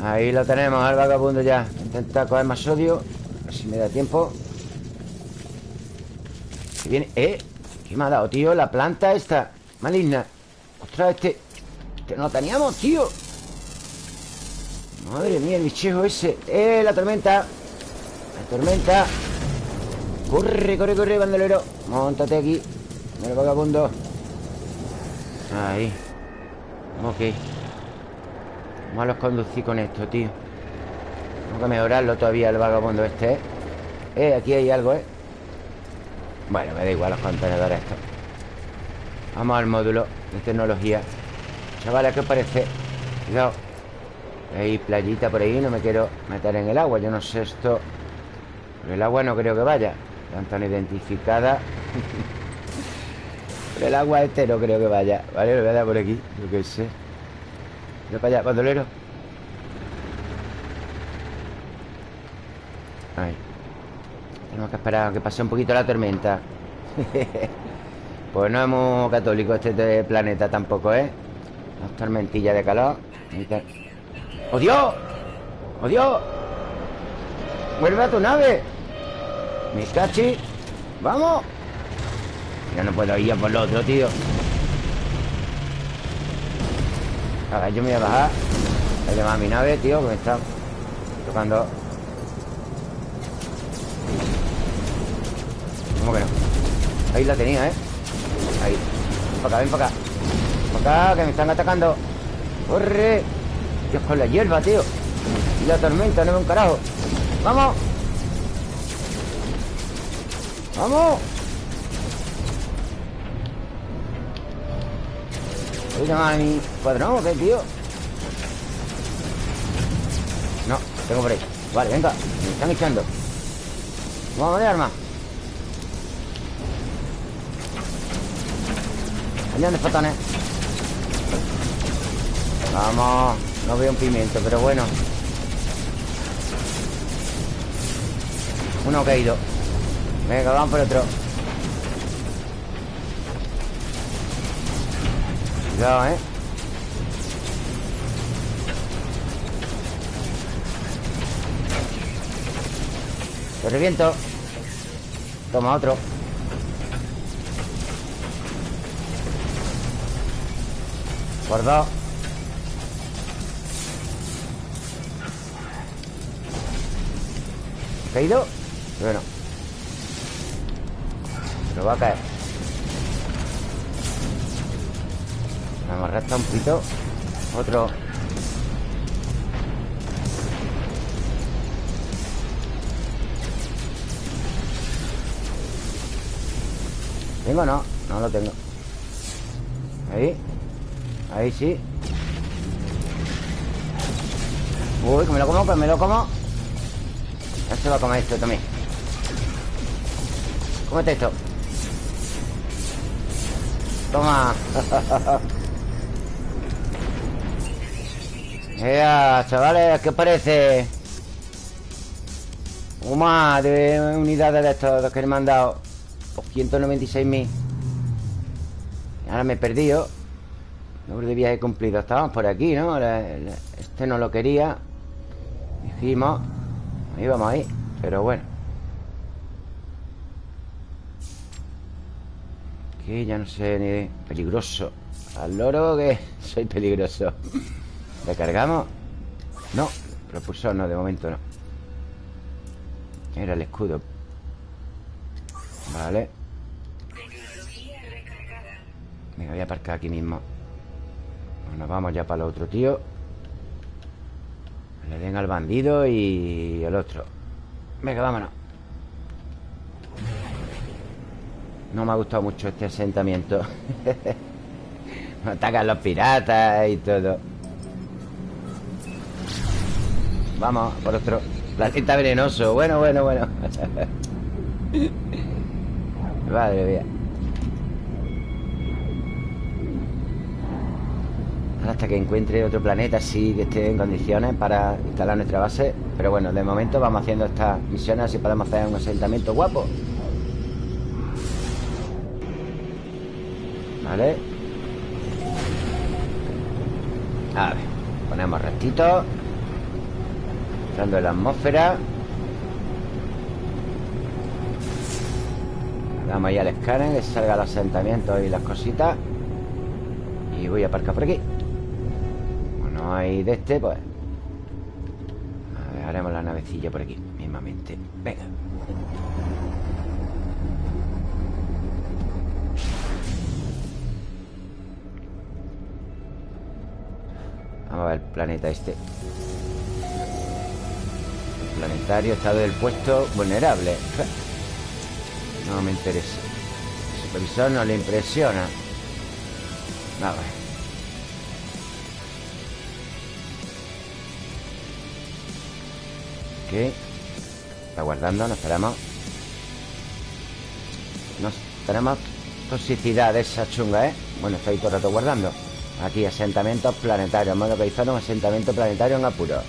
Ahí lo tenemos, al vagabundo ya Intenta coger más sodio A ver si me da tiempo Que viene... ¡Eh! ¿Qué me ha dado, tío? La planta esta Maligna Ostras, este... Este no lo teníamos, tío Madre mía, el bichejo ese ¡Eh! La tormenta La tormenta Corre, corre, corre, bandolero. Móntate aquí. El vagabundo. Ahí. Ok. Vamos a los conducir con esto, tío. Tengo que mejorarlo todavía el vagabundo este, ¿eh? Eh, aquí hay algo, ¿eh? Bueno, me da igual los contenedores estos. Vamos al módulo de tecnología. Chavales, ¿qué os parece? Cuidado. Hay playita por ahí, no me quiero meter en el agua. Yo no sé esto Por el agua no creo que vaya Están tan identificada Por el agua entero creo que vaya Vale, lo voy a dar por aquí Yo qué sé Voy para allá, bandolero Ahí Tenemos que esperar a que pase un poquito la tormenta Pues no es muy católico este planeta tampoco, ¿eh? Las tormentillas de calor ¡Oh, Dios! ¡Oh! ¡Vuelve tu nave! ¡Mi cachi! ¡Vamos! Ya no puedo ir a por lo otro, tío A ver, yo me voy a bajar Voy a llamar a mi nave, tío Que me está tocando ¿Cómo que no? Ahí la tenía, ¿eh? Ahí Ven para acá, ven para acá para acá, que me están atacando ¡Corre! Dios, con la hierba, tío Y la tormenta, no veo un carajo ¡Vamos! ¡Vamos! ¿Voy a llamar a mi cuadrón o qué, tío? No, tengo por ahí Vale, venga, me están echando Vamos de arma. Añade de fotones Vamos No veo un pimiento, pero bueno. Uno caído Venga, vamos por otro. Cuidado, ¿eh? Lo reviento. Toma otro. Por ¿Caído? Bueno Pero va a caer. Vamos a restar un poquito. Otro. ¿Tengo no? No lo tengo. Ahí. Ahí sí. Uy, que me lo como, que me lo como. Ya se va a comer esto también. Cómete esto Toma ¡Ea, chavales! ¿Qué parece? más de unidades de estos que me han dado 196.000 Ahora me he perdido Número de viaje cumplido Estábamos por aquí, ¿no? Este no lo quería Dijimos Ahí vamos ahí Pero bueno Ya no sé ni... Peligroso. Al loro que soy peligroso. ¿Recargamos? No Propulsor no, de momento no. Era el escudo. Vale. Venga, voy a aparcar aquí mismo. Nos vamos ya para el otro tío. Le den al bandido y el otro. Venga, vámonos No me ha gustado mucho este asentamiento. Me atacan los piratas y todo. Vamos, por otro Planeta venenoso. Bueno, bueno, bueno. Madre mía. Hasta que encuentre otro planeta así que esté en condiciones para instalar nuestra base. Pero bueno, de momento vamos haciendo estas misiones así podemos hacer un asentamiento guapo. Vale. A ver, ponemos ratitos. Entrando en la atmósfera. Damos ahí al escáner que salga el asentamiento y las cositas. Y voy a aparcar por aquí no hay de este, pues a ver, haremos la navecilla por aquí Mismamente, venga El planeta este. Planetario estado del puesto vulnerable. No me interesa. El supervisor no le impresiona. Vamos a ver Está guardando, nos esperamos Nos esperamos toxicidad esa chunga, ¿eh? Bueno, estoy todo el rato guardando Aquí, asentamientos planetarios. Hemos localizado un asentamiento planetario en apuro.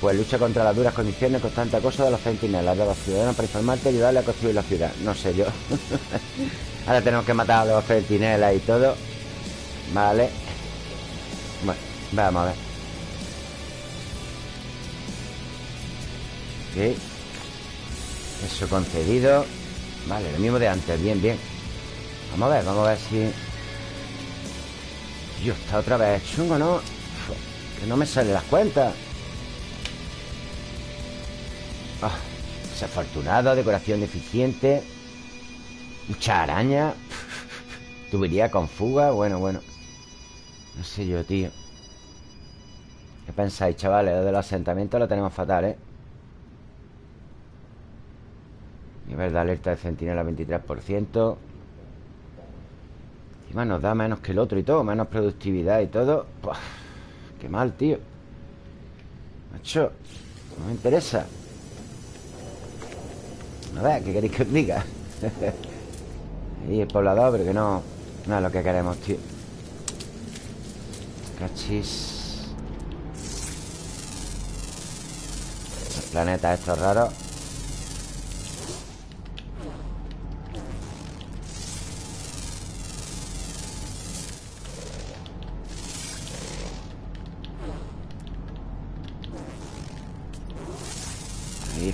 Pues lucha contra las duras condiciones Constante acoso de los centinelas De los ciudadanos para informarte y ayudarle a construir la ciudad. No sé yo. Ahora tenemos que matar a los centinelas y todo. Vale. Bueno, vamos a ver. Ok. Eso concedido. Vale, lo mismo de antes, bien, bien. Vamos a ver, vamos a ver si Dios, está otra vez chungo, ¿no? Que no me salen las cuentas ah, Desafortunado, decoración deficiente Mucha araña Tubería con fuga Bueno, bueno No sé yo, tío ¿Qué pensáis, chavales? Lo del asentamiento lo tenemos fatal, ¿eh? Nivel de alerta de centinela 23% Encima nos da menos que el otro y todo Menos productividad y todo. Qué mal, tío. Macho No me interesa. A ver, ¿qué queréis que os diga? y el poblador, pero que no No es lo que queremos, tío. Cachis. Los planetas estos raros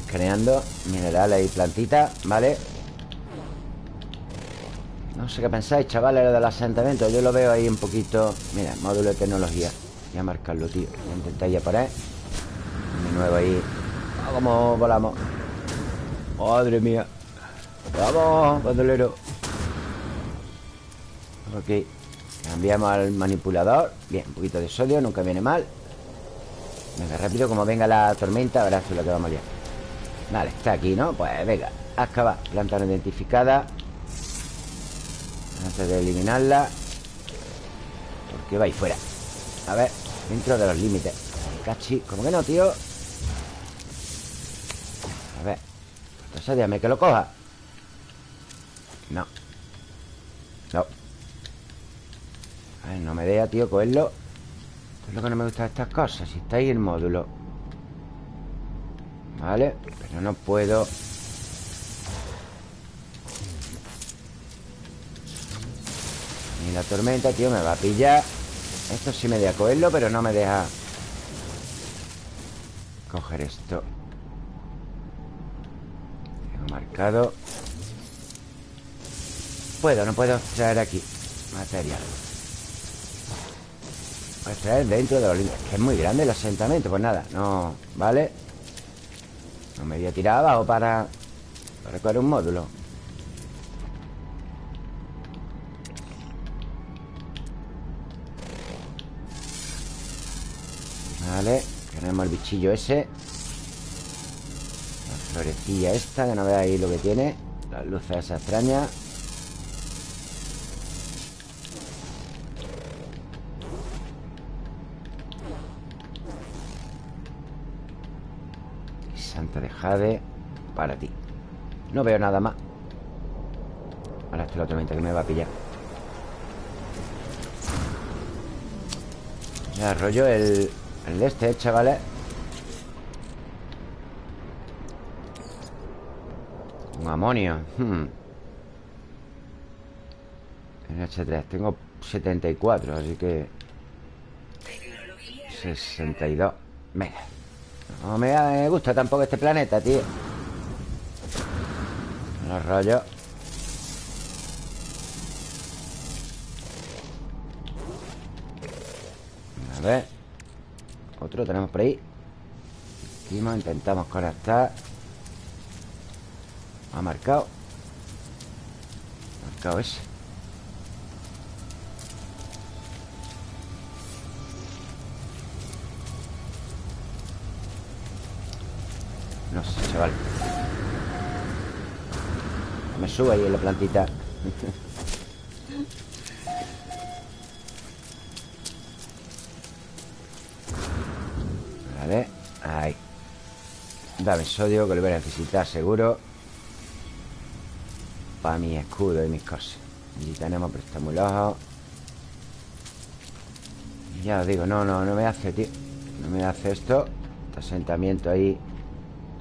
creando minerales y plantitas, ¿vale? No sé qué pensáis, chavales, lo del asentamiento. Yo lo veo ahí un poquito... Mira, módulo de tecnología. Voy a marcarlo, tío. Voy a intentar ya poner Mi nuevo ahí. Vamos, volamos. Madre mía. Vamos, bandolero. Ok Cambiamos al manipulador. Bien, un poquito de sodio, nunca viene mal. Venga, rápido, como venga la tormenta Ahora es lo que vamos a liar Vale, está aquí, ¿no? Pues venga, acaba Planta no identificada. Antes de eliminarla Porque va ahí fuera. A ver, dentro de los límites. Cachi, ¿cómo que no, tío? A ver Entonces déjame que lo coja. No. No. A ver, no me deja, tío, cogerlo. Es lo que no me gusta de estas cosas Si está ahí el módulo Vale Pero no puedo. Ni la tormenta, tío, me va a pillar. Esto sí me deja cogerlo Pero no me deja Coger esto. Tengo marcado. Puedo, no puedo extraer aquí Material. Puedo extraer dentro de los límites Que es muy grande el asentamiento Pues nada, no... ¿Vale? No me voy a tirar abajo para... Para recoger un módulo. Vale Tenemos el bichillo ese. La florecilla esta Que no veáis lo que tiene. Las luces esa extraña Jade Para ti. No veo nada más. Ahora esto es la tormenta que me va a pillar. Ya rollo el, el de este, chavales. Un amonio hmm. NH3 Tengo 74, así que 62 Venga no me gusta tampoco este planeta, tío. Los rollos. A ver. Otro tenemos por ahí. Intentamos conectar Ha marcado. Ha marcado ese Me sube ahí en la plantita. Vale, ahí. Dame sodio que lo voy a necesitar seguro. Para mi escudo y mis cosas. Y tenemos pero está muy Ya os digo, no, no, no me hace, tío. No me hace esto. Este asentamiento ahí.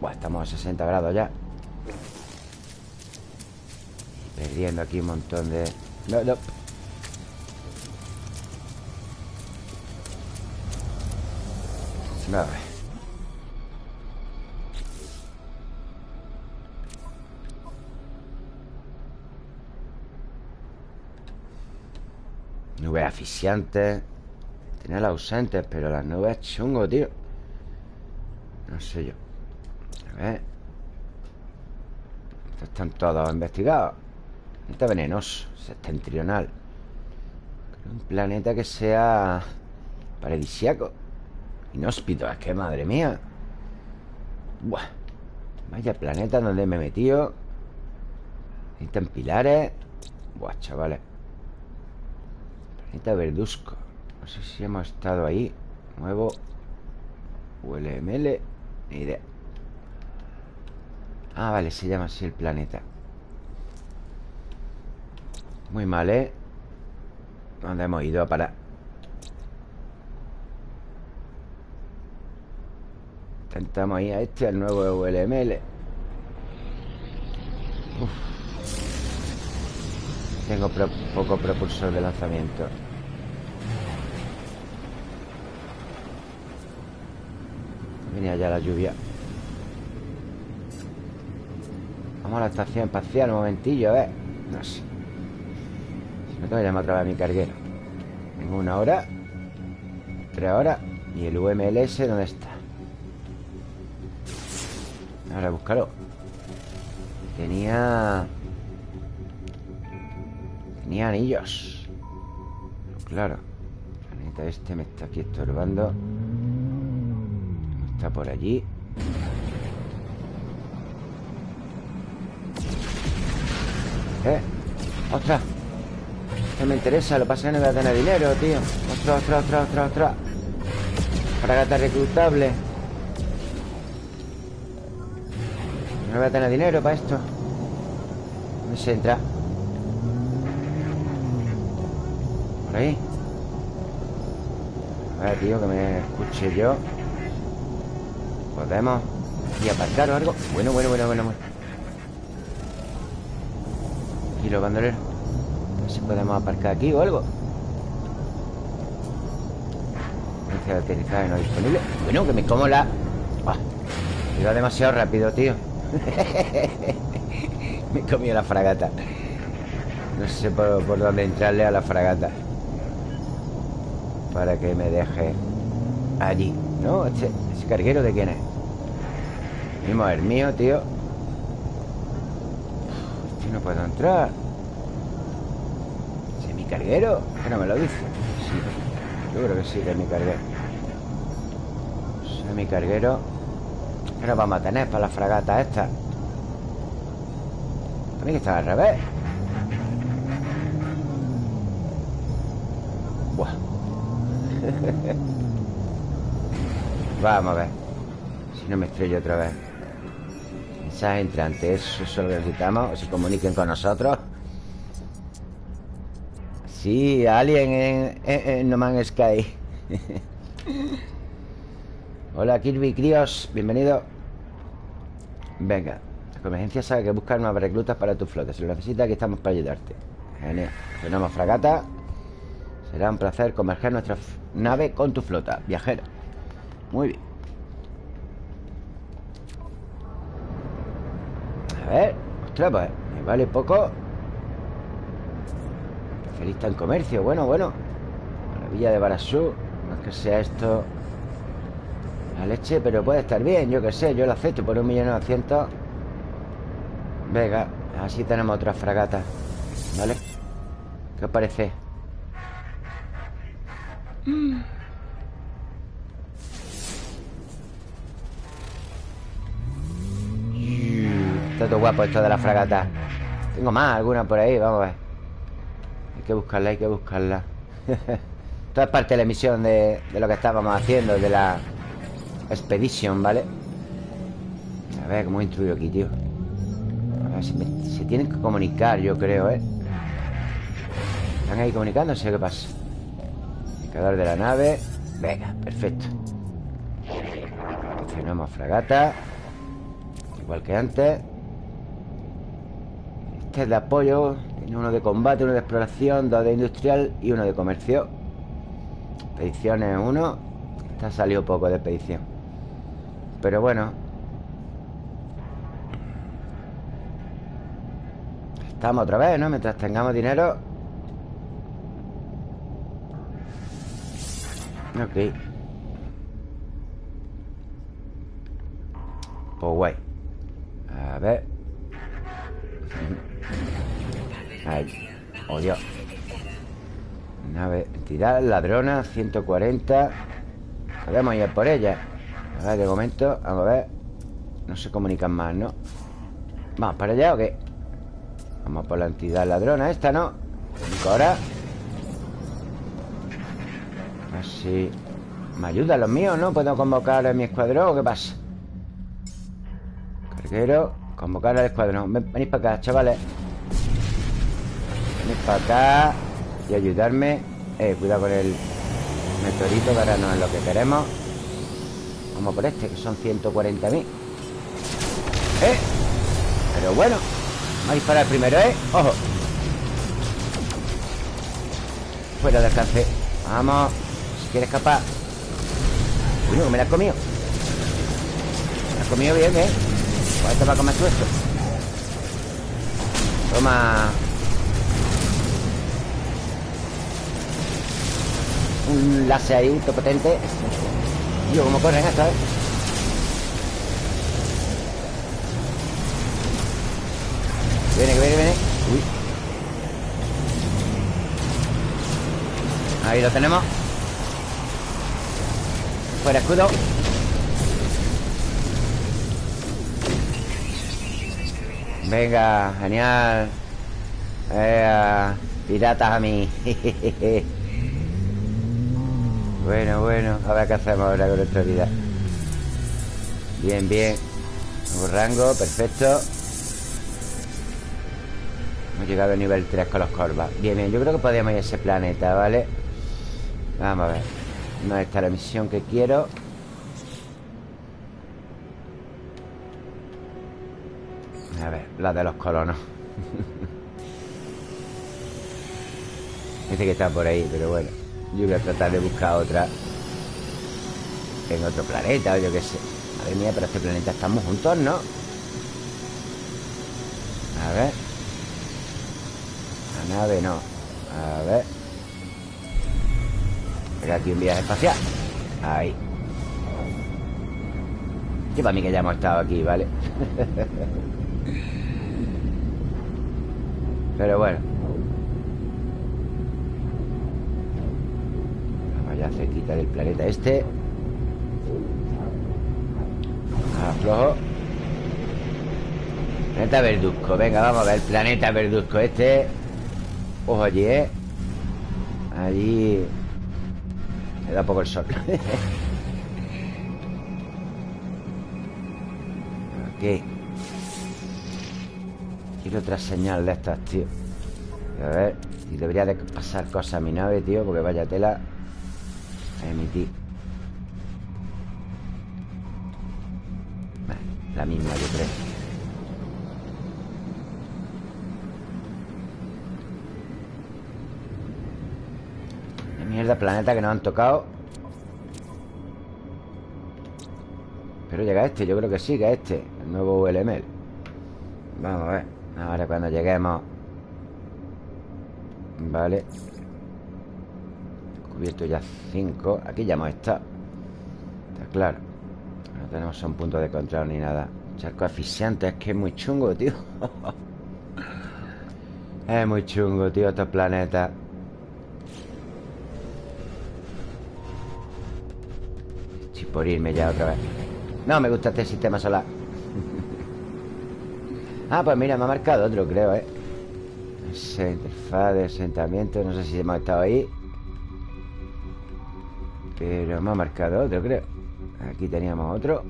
Buah, estamos a 60 grados ya Perdiendo aquí un montón de... No, no. Vale Nubes asfixiantes Tener ausentes Pero las nubes chungo, tío. No sé yo. A ver. Están todos investigados Planeta venenoso Septentrional. Un planeta que sea Paradisiaco Inhóspito Es que madre mía. Vaya planeta donde me he metido. Necesitan pilares. Buah, chavales. Planeta verduzco. No sé si hemos estado ahí. Nuevo ULML Ni idea. Ah, vale, se llama así el planeta Muy mal, ¿eh? ¿Dónde hemos ido a parar? Intentamos ahí a este, al nuevo ULML Tengo poco propulsor de lanzamiento. Venía ya la lluvia. Vamos a la estación espacial un momentillo, ver. No sé No tengo que llamar otra vez a mi carguero Tengo una hora Tres horas ¿Y el UMLS dónde está? Ahora búscalo Tenía... Tenía anillos Claro El planeta este me está aquí estorbando Está por allí ¿Eh? ¡Ostras! Esto me interesa, lo pasa que no voy a tener dinero, tío ¡Ostras, ostras, ostras, ostras, ostras! Fragata reclutable No voy a tener dinero para esto ¿Dónde se entra? Por ahí A ver, tío, que me escuche yo ¿Podemos? ¿Y aparcar o algo? Bueno, bueno, bueno, bueno, bueno. Y los bandoleros Ver si podemos aparcar aquí o algo. De aterrizaje no disponible. Bueno, que me como la... Iba demasiado rápido, tío. Me comió la fragata. No sé por, dónde entrarle a la fragata. Para que me deje Allí ¿No? ¿Ese, ese carguero de quién es? Mismo el mío, tío. Este no puedo entrar. ¿Es mi carguero? Que no me lo dice. Sí, yo creo que sí que es mi carguero Es mi carguero ¿Qué nos vamos a tener para la fragata esta? Que estar al revés. Buah. Vamos a ver. Si no me estrello otra vez. Mensaje entrante Eso es lo necesitamos Se comuniquen con nosotros Sí, alguien en, en, en No Man's Sky. Hola Kirby Críos, bienvenido. Venga La convergencia sabe que buscar nuevas reclutas para tu flota Si lo necesitas, aquí estamos para ayudarte. Genial. Tenemos fragata. Será un placer converger nuestra nave con tu flota Viajero Muy bien. A ver Ostras, pues Me vale poco Especialista en comercio. Bueno, bueno. La villa de Barasú. No es que sea esto la leche, pero puede estar bien, yo qué sé. Yo lo acepto por un millón novecientos. Venga, así tenemos otra fragata ¿Vale? ¿Qué os parece? Está todo guapo esto de la fragata. Tengo más, alguna por ahí, vamos a ver Hay que buscarla, hay que buscarla Esto es parte de la emisión de, lo que estábamos haciendo De la Expedition, ¿vale? A ver cómo instruyo aquí, tío A ver se tienen que comunicar, yo creo, ¿eh? Están ahí comunicándose, ¿qué pasa? Indicador de la nave Venga, perfecto Funcionamos fragata Igual que antes Este es de apoyo Tiene uno de combate, uno de exploración Dos de industrial y uno de comercio. Expediciones uno. Esta ha salido poco de expedición. Pero bueno. Estamos otra vez, ¿no? Mientras tengamos dinero. Ok. Pues guay. A ver Ahí Oh Dios Nave, entidad, ladrona 140 Podemos ir por ella A ver, de momento, vamos a ver No se comunican más, ¿no? ¿Vamos para allá o qué? Vamos por la entidad ladrona esta, ¿no? Ahora Así ¿Me ayudan los míos, no? ¿Puedo convocar a mi escuadrón o qué pasa? Carguero Convocar al escuadrón Venid para acá, chavales Venid para acá Y ayudarme. Eh, cuidado con el meteorito Que ahora no es lo que queremos. Vamos por este, que son 140.000 Eh Pero bueno Vamos a disparar primero, ¿eh? ¡Ojo! Fuera de alcance. Vamos. Si quiere escapar. Uy, me la has comido. Me la has comido bien, ¿eh? Pues te va a comer tú esto Toma Un láser ahí, todo potente. Tío, cómo corren esto, ¿eh? Viene, que viene, viene. Uy. Ahí lo tenemos. Fuera escudo. Venga, genial. Eh, Piratas a mí Bueno, bueno A ver qué hacemos ahora con nuestra vida. Bien, bien. Nuevo rango, perfecto. Hemos llegado a nivel 3 con los corvas. Bien, bien, yo creo que podemos ir a ese planeta, ¿vale? Vamos a ver. No está la misión que quiero. A ver, la de los colonos. Dice que está por ahí, pero bueno Yo voy a tratar de buscar otra En otro planeta o yo qué sé. Madre mía, pero este planeta estamos juntos, ¿no? A ver. La nave no. A ver. Era aquí un viaje espacial. Ahí. Yo para mí que ya hemos estado aquí, ¿vale? Pero bueno Cerquita del planeta este. Aflojo Planeta Verduzco. Venga, vamos a ver planeta Verduzco Este. Ojo allí, ¿eh? Allí. Le da poco el sol. Aquí. Quiero otra señal de estas, tío. A ver Y debería de pasar cosas a mi nave, tío Porque vaya tela emitir. La misma, yo creo. Qué mierda planeta que nos han tocado. Pero llega este, yo creo que sí, que este El nuevo ULML Vamos a ver Ahora cuando lleguemos. Vale Cubierto ya 5 Aquí ya hemos estado. Está claro. No tenemos un punto de control ni nada. Charco asfixiante Es que es muy chungo, tío. Es muy chungo, tío Estos planetas. Estoy por irme ya otra vez. No me gusta este sistema solar. Ah, pues mira, me ha marcado otro, creo, ¿eh? Interfaz de asentamiento No sé si hemos estado ahí pero me ha marcado otro, creo. Aquí teníamos otro.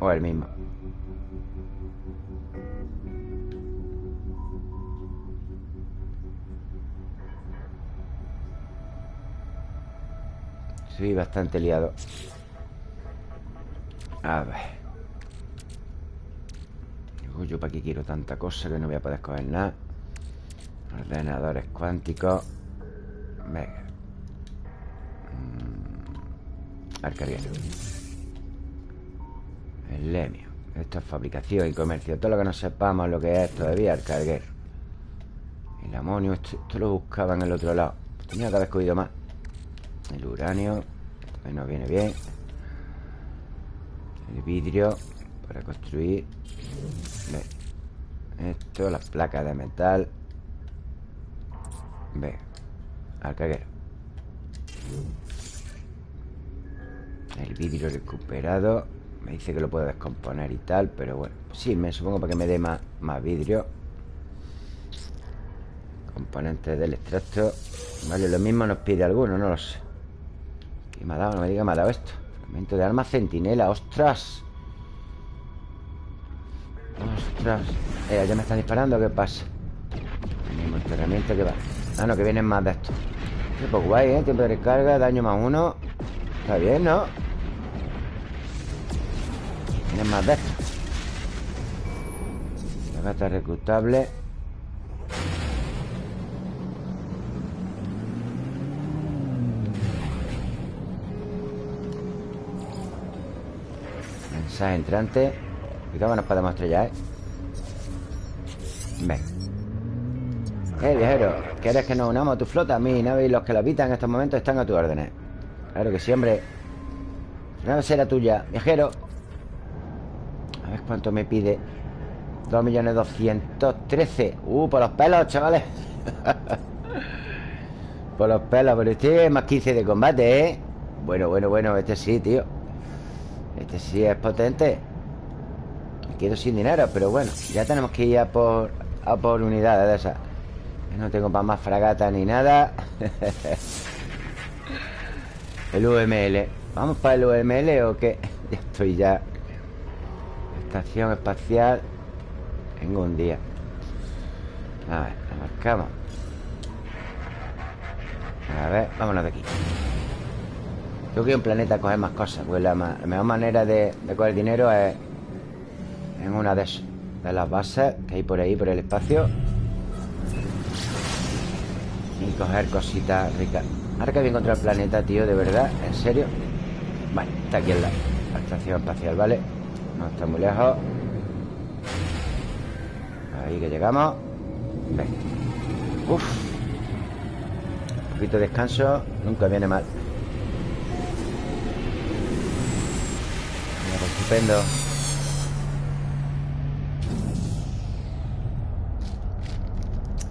O el mismo. Soy bastante liado. A ver. Yo para qué quiero tanta cosa que no voy a poder coger nada Ordenadores cuánticos. Venga mm. El lemio. Esto es fabricación y comercio. Todo lo que no sepamos lo que es todavía el carguero El amonio Esto, lo buscaba en el otro lado. Tenía que haber cogido más. El uranio Esto nos viene bien. El vidrio Para construir. Esto, las placas de metal. Ve. Al caguero El vidrio recuperado Me dice que lo puedo descomponer y tal Pero bueno, sí, me supongo para que me dé más, más vidrio Componentes del extracto Vale, lo mismo nos pide alguno, no lo sé ¿Qué me ha dado? No me diga me ha dado esto Fragmento de arma centinela, ostras Ostras eh, ¿Ya me están disparando? ¿Qué pasa? Tenemos entrenamiento que va Ah, no, que vienen más de estos Qué poco guay, ¿eh? Tiempo de recarga, daño más uno Está bien, ¿no? Vienen más de La gata reclutable Mensaje entrante. Y nos podemos estrellar, ¿eh? Ven. Eh, viajero, ¿quieres que nos unamos a tu flota? Mi nave y los que la habitan en estos momentos están a tus órdenes. Claro que sí, hombre. La nave será tuya, viajero A ver cuánto me pide. 2.213 Uh, por los pelos, chavales. Por los pelos Pero este es más 15 de combate, ¿eh? Bueno, bueno, bueno, este sí, tío. Este sí es potente. Me quedo sin dinero, pero bueno Ya tenemos que ir a por, a por unidades de esas. No tengo para más fragata ni nada. El UML ¿Vamos para el UML o qué? Ya estoy ya Estación espacial En un día. A ver, la marcamos. A ver, vámonos de aquí. Yo quiero un planeta coger más cosas Pues la, mejor manera de, coger dinero es En una de De las bases que hay por ahí, por el espacio. Y coger cositas ricas. Ahora que voy a encontrar el planeta, tío, de verdad ¿En serio? Vale, está aquí en la, estación espacial, ¿vale? No está muy lejos. Ahí que llegamos. Ven Uf. Un poquito de descanso. Nunca viene mal. Mira, estupendo.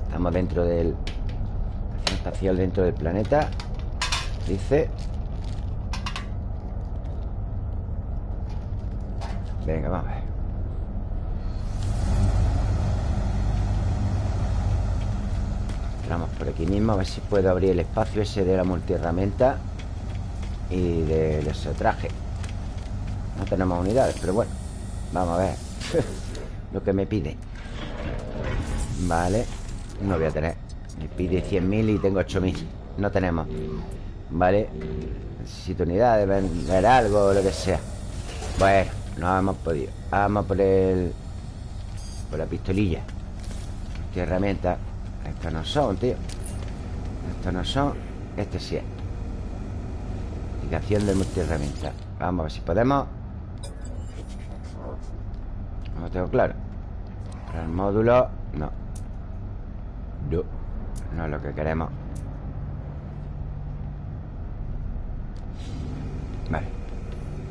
Estamos dentro del espacial dentro del planeta Dice Venga, vamos a ver. Entramos por aquí mismo A ver si puedo abrir el espacio ese de la multiherramienta Y del ese traje. No tenemos unidades, pero bueno Vamos a ver Lo que me pide. Vale No voy a tener. Me pide 100.000 y tengo 8.000 No tenemos. Vale Necesito unidades, vender algo o lo que sea. Bueno, no hemos podido Vamos por el... Por la pistolilla. Qué herramienta. Estos no son, tío. Estos no son Este sí es Indicación de multiherramienta. Vamos a ver si podemos. No tengo claro. Para el módulo No. No no es lo que queremos. Vale.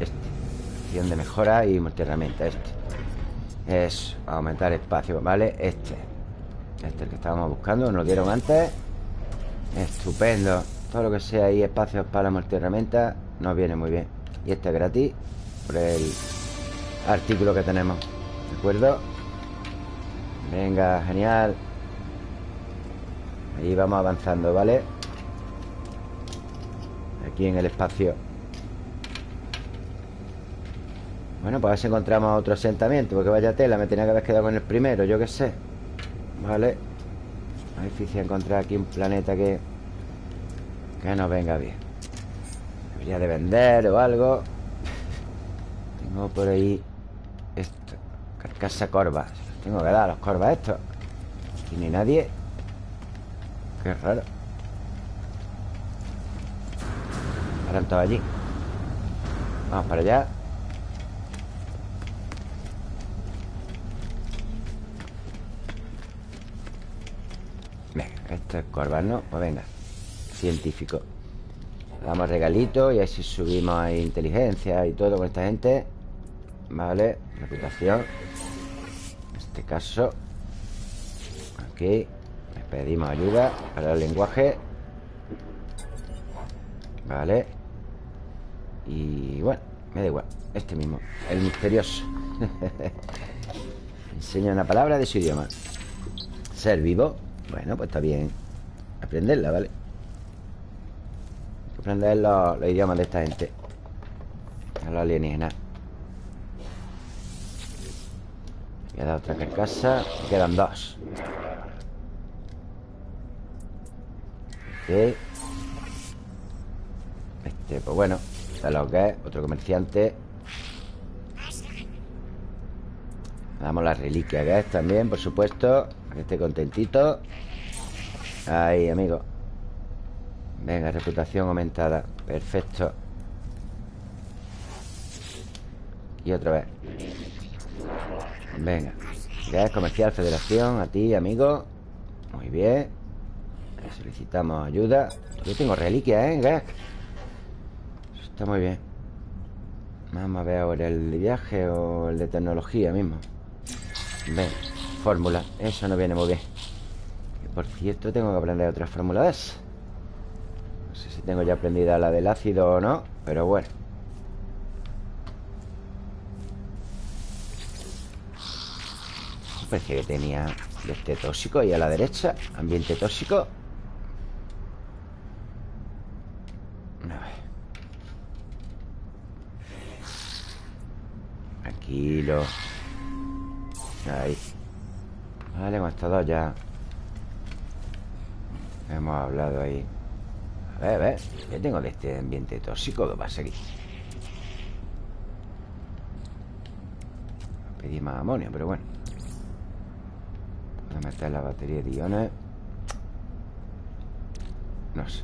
Este De mejora y multiherramienta Este Es aumentar espacio ¿Vale? Este Este es el que estábamos buscando Nos dieron antes Estupendo Todo lo que sea ahí espacios para multiherramienta Nos viene muy bien Y este es gratis Por el artículo que tenemos ¿De acuerdo? Venga, genial Ahí vamos avanzando, ¿vale? Aquí en el espacio Bueno, pues a ver si encontramos otro asentamiento Porque vaya tela, me tenía que haber quedado con el primero Yo qué sé. Vale. Es difícil encontrar aquí un planeta que Que nos venga bien. Debería de vender o algo. Tengo por ahí Esto Carcasa corva. Tengo que dar a los corvas estos. Aquí ni nadie. Qué raro. Paran todos allí. Vamos para allá Venga, esto es corva, ¿no? Pues venga Científico. Damos regalito y así subimos ahí inteligencia y todo con esta gente. Vale, reputación. En este caso Aquí Pedimos ayuda para el lenguaje. Vale. Y bueno, me da igual Este mismo, el misterioso. Enseña una palabra de su idioma. Ser vivo Bueno, pues está bien. Aprenderla, ¿vale? Aprender los, los idiomas de esta gente. A los alienígenas. Queda otra carcasa Quedan dos. Ok Este, pues bueno Está lo que es. Otro comerciante. Damos la reliquia que es también, por supuesto Que esté contentito. Ahí, amigo. Venga, reputación aumentada. Perfecto. Y otra vez. Venga. Gas Comercial Federación A ti, amigo. Muy bien. Solicitamos ayuda. Yo tengo reliquia, ¿eh? Gas Está muy bien. Vamos a ver ahora el viaje O el de tecnología mismo. Ven, fórmula. Eso no viene muy bien. Por cierto, tengo que aprender otras fórmulas No sé si tengo ya aprendida la del ácido o no Pero bueno. Parecía que tenía este tóxico ahí a la derecha Ambiente tóxico. Tranquilo Ahí Vale, hemos estado ya. Hemos hablado ahí. A ver, a ver ¿Qué tengo de este ambiente tóxico? ¿Qué pasa aquí? Pedí más amonio, pero bueno. Voy a meter la batería de iones No sé.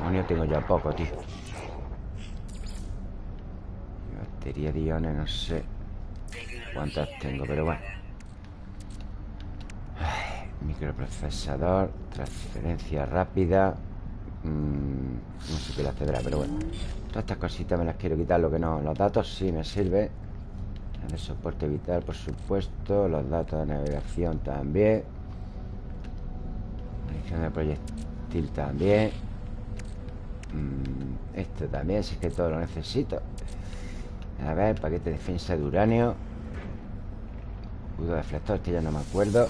Amonio tengo ya poco, tío. Batería de iones, no sé cuántas tengo, pero bueno Microprocesador Transferencia rápida mmm, No sé qué la tendrá, pero bueno Todas estas cositas me las quiero quitar Lo que no, los datos sí me sirve El soporte vital, por supuesto Los datos de navegación también Munición de proyectil también mmm, Esto también, si es que todo lo necesito. A ver, paquete de defensa de uranio Escudo deflector, este ya no me acuerdo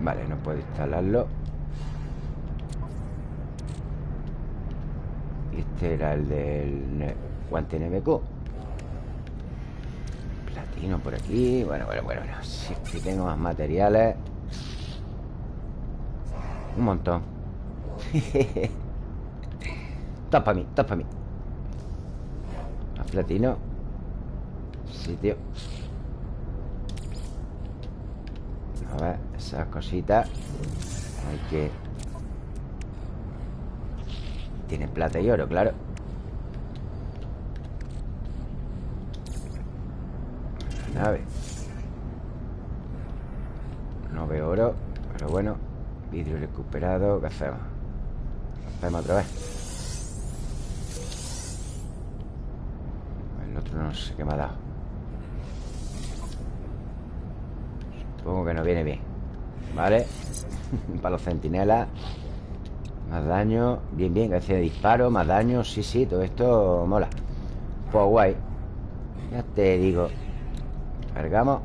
Vale, no puedo instalarlo. Este era el del guante NMQ Platino por aquí. Bueno, bueno, bueno, bueno. Si, si tengo más materiales. Un montón. Todo para mí, todo para mí. Más platino. Sí, tío A ver, esas cositas Hay que... Tiene plata y oro, claro. Nave. No veo oro Pero bueno Vidrio recuperado ¿Qué hacemos? Lo hacemos otra vez El otro no sé qué me ha dado Supongo que no viene bien Vale Para los centinelas Más daño Bien, bien, que de disparo Más daño Sí, sí, todo esto mola. Pues guay. Ya te digo Cargamos.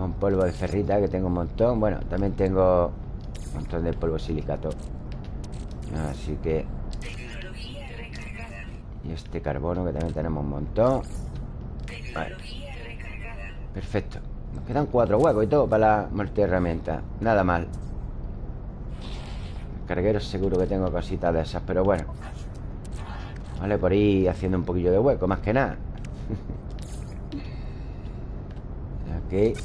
Un polvo de ferrita que tengo un montón. Bueno, también tengo Un montón de polvo silicato. Así que Y este carbono que también tenemos un montón. Vale Perfecto. Nos quedan cuatro huecos y todo para la multiherramienta Nada mal. Carguero seguro que tengo cositas de esas Pero bueno. Vale, por ahí haciendo un poquillo de hueco Más que nada. Ok.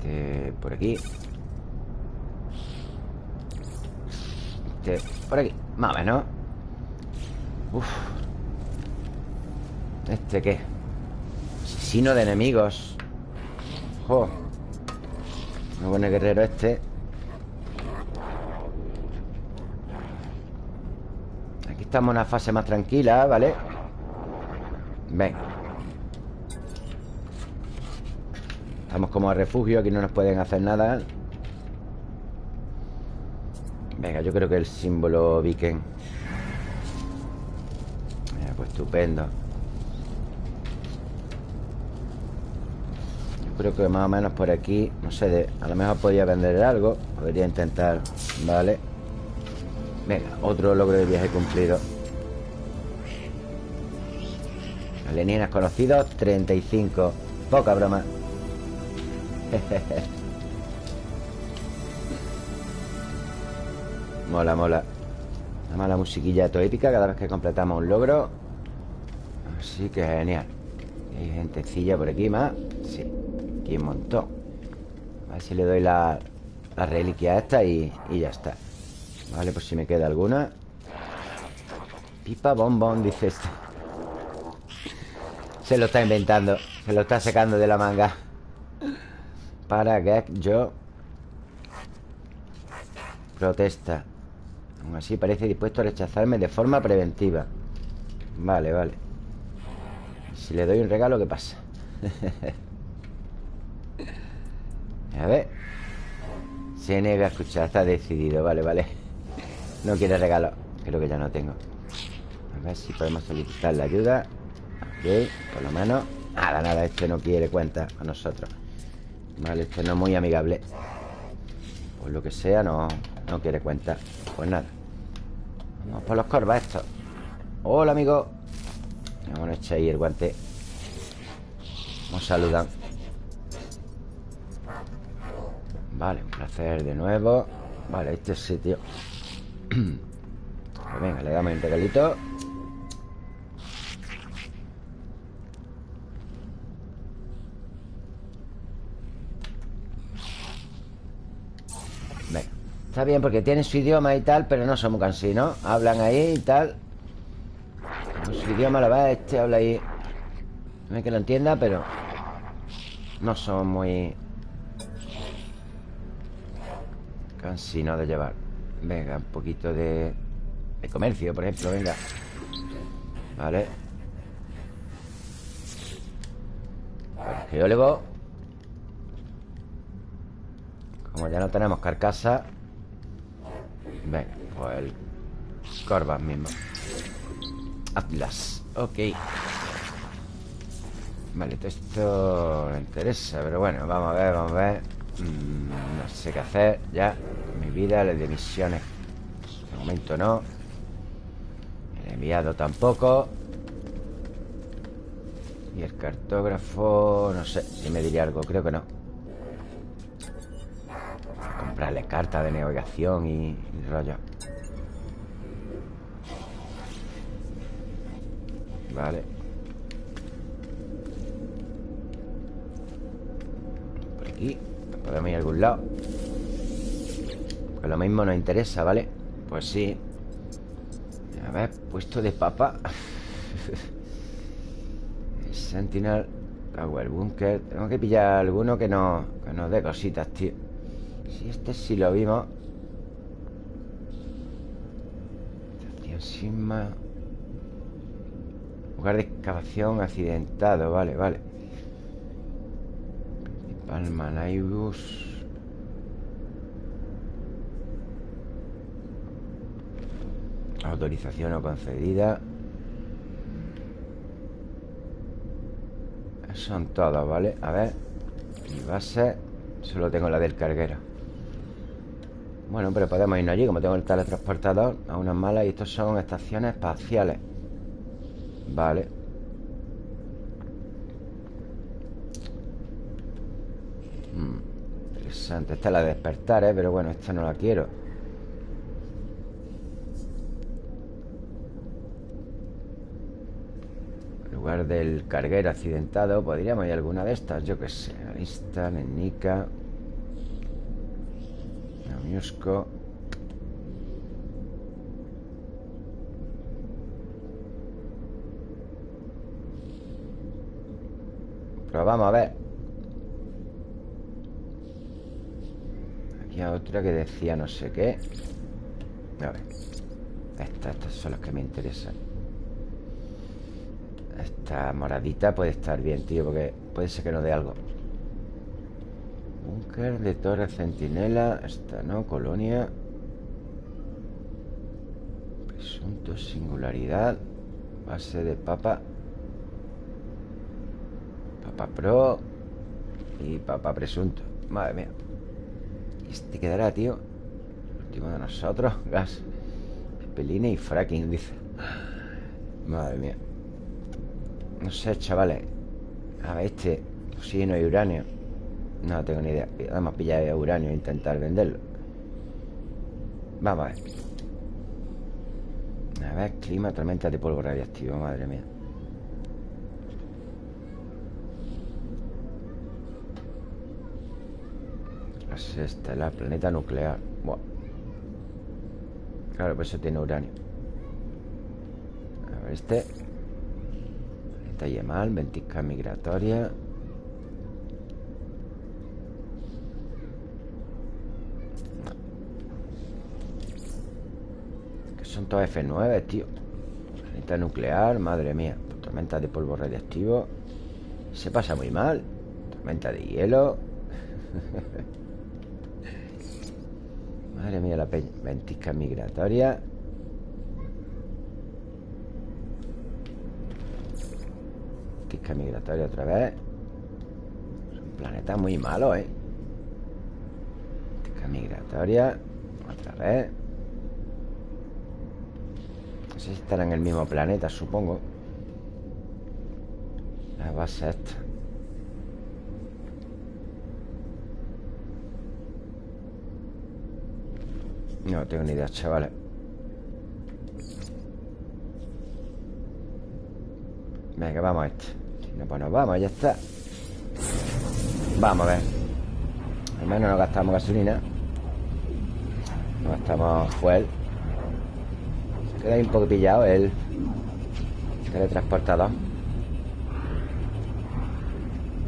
Ok. Por aquí Por aquí. Más o menos Uf. ¿Este qué? Asesino de enemigos. ¡Jo! Buen guerrero este. Aquí estamos en una fase más tranquila, ¿vale? Ven. Estamos como a refugio Aquí no nos pueden hacer nada Venga, yo creo que el símbolo Viken. Pues estupendo. Creo que más o menos por aquí No sé, a lo mejor podría vender algo. Podría intentar, vale Venga, otro logro de viaje cumplido. Alienígenas conocidos 35 Poca broma Mola, mola. Una mala musiquilla épica cada vez que completamos un logro. Así que genial. Hay gentecilla por aquí más. Sí Aquí un montón. A ver si le doy la, la reliquia esta y, ya está. Vale, pues si me queda alguna. Pipa bombón, dice este. Se lo está inventando Se lo está sacando de la manga. Para que yo Protesta Aún así parece dispuesto a rechazarme de forma preventiva. Vale, vale. Si le doy un regalo, ¿qué pasa? A ver. Se niega a escuchar, está decidido. Vale, vale. No quiere regalo. Creo que ya no tengo. A ver si podemos solicitar la ayuda. Ok, por lo menos. Nada, nada, este no quiere cuenta a nosotros. Vale, este no es muy amigable. Por lo que sea, no, no quiere cuenta Pues nada. Vamos por los corvas estos Hola, amigo. Vamos a echar ahí el guante. Nos saludan Vale, un placer de nuevo. Vale, este sitio. Venga, le damos un regalito Venga Está bien porque tienen su idioma y tal Pero no son muy cansinos Hablan ahí y tal. Su idioma, la verdad, este habla ahí. No es que lo entienda, pero No son muy Cansino de llevar. Venga, un poquito de, de comercio, por ejemplo, venga. Vale. Geólogo Como ya no tenemos carcasa Venga, pues el Corvas mismo. Atlas, ok. Vale, todo esto me interesa Pero bueno, vamos a ver, vamos a ver. Mm, no sé qué hacer ya. Mi vida, las de misiones De momento no. El enviado tampoco. Y el cartógrafo No sé si me diría algo, creo que no Comprarle cartas de navegación y, y rollo. Vale. Por aquí Podemos ir a algún lado. Pues lo mismo nos interesa, ¿vale? Pues sí. A ver, puesto de papa. Sentinel Power Bunker. Tengo que pillar alguno que, no, que nos dé cositas, tío Si este sí lo vimos. Estación más Lugar de excavación accidentado Vale, vale. Almanaibus Autorización no concedida. Son todos, ¿vale? A ver Mi base Solo tengo la del carguero bueno, pero podemos irnos allí Como tengo el teletransportador A unas malas Y estos son estaciones espaciales. Vale. Hmm, interesante. Esta es la de despertar, ¿eh? Pero bueno, esta no la quiero. Lugar del carguero accidentado Podríamos ir a alguna de estas Yo qué sé Lista, Lenica Miusco. Pero a ver. Aquí hay otra que decía no sé qué. A ver. Estas, estas son las que me interesan. Esta moradita puede estar bien, tío Porque puede ser que no dé algo Búnker de torre centinela Esta no, colonia. Presunto singularidad Base de papa. Papa Pro Y Papa Presunto. Madre mía. ¿Y este quedará, tío? El último de nosotros Gas. Peline y fracking, dice. Madre mía. No sé, chavales. A ver, este no hay uranio No tengo ni idea. Vamos a pillar uranio e intentar venderlo. Vamos a ver. A ver, clima, tormenta de polvo radiactivo Madre mía. Esta, la planeta nuclear. Buah. Claro, pues eso tiene uranio. A ver, este. Planeta Yemal, ventisca migratoria Que son todos F9, tío Planeta nuclear, madre mía Tormenta de polvo radiactivo Se pasa muy mal Tormenta de hielo Madre mía, la ventisca migratoria. Ventisca migratoria otra vez. Un planeta muy malo, ¿eh? Ventisca migratoria. Otra vez. Sé estará en el mismo planeta, supongo. La base esta. No tengo ni idea, chavales. Venga, vamos a este. Si no, pues nos vamos, ya está. Vamos a ver. Al menos no gastamos gasolina. No gastamos fuel queda ahí un poco pillado el teletransportador.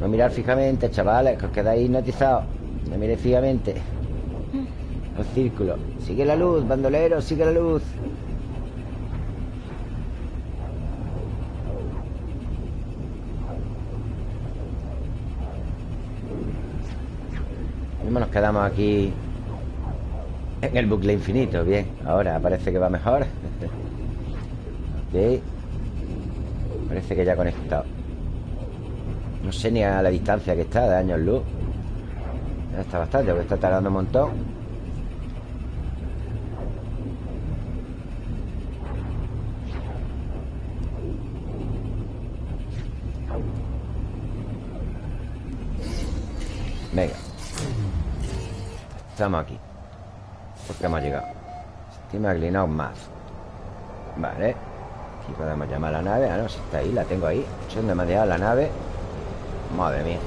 No mirar fijamente, chavales Que os quedáis hipnotizados. No miréis fijamente. El círculo. Sigue la luz, bandolero, sigue la luz. Mismo nos quedamos aquí en el bucle infinito. Bien, ahora parece que va mejor. ok. Parece que ya conectado. No sé ni a la distancia que está de años luz. Ya está bastante, porque está tardando un montón. Venga Estamos aquí Porque hemos llegado. Estima inclinado más. Vale. Aquí podemos llamar a la nave. Ah, no, si está ahí, la tengo ahí. ¿Dónde me ha dejado la nave? Madre mía.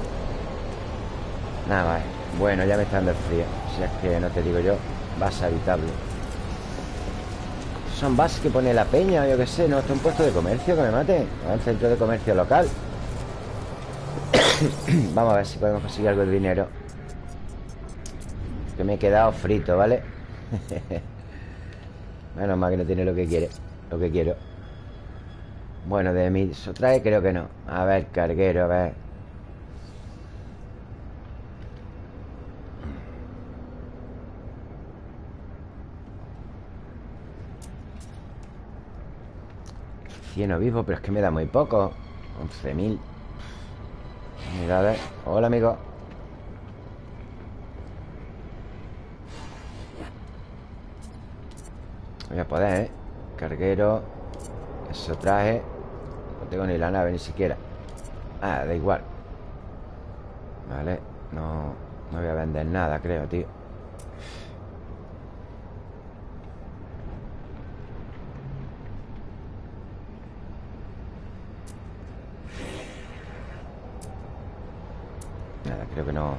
Nada más. Bueno, ya me está dando el frío. Si es que no te digo yo Base habitable. Son bases que pone la peña Yo qué sé, no, está un puesto de comercio que me mate. Un centro de comercio local. Vamos a ver si podemos conseguir algo de dinero. Que me he quedado frito, ¿vale? Menos mal que no tiene lo que quiere Lo que quiero. Bueno, de ¿Eso trae? Creo que no. A ver, carguero, a ver. Cien vivo, pero es que me da muy poco. 11.000 Unidades Hola, amigo Voy a poder, ¿eh? Carguero Eso traje. No tengo ni la nave ni siquiera. Ah, da igual. Vale No No voy a vender nada, creo, tío. Nada, creo que no.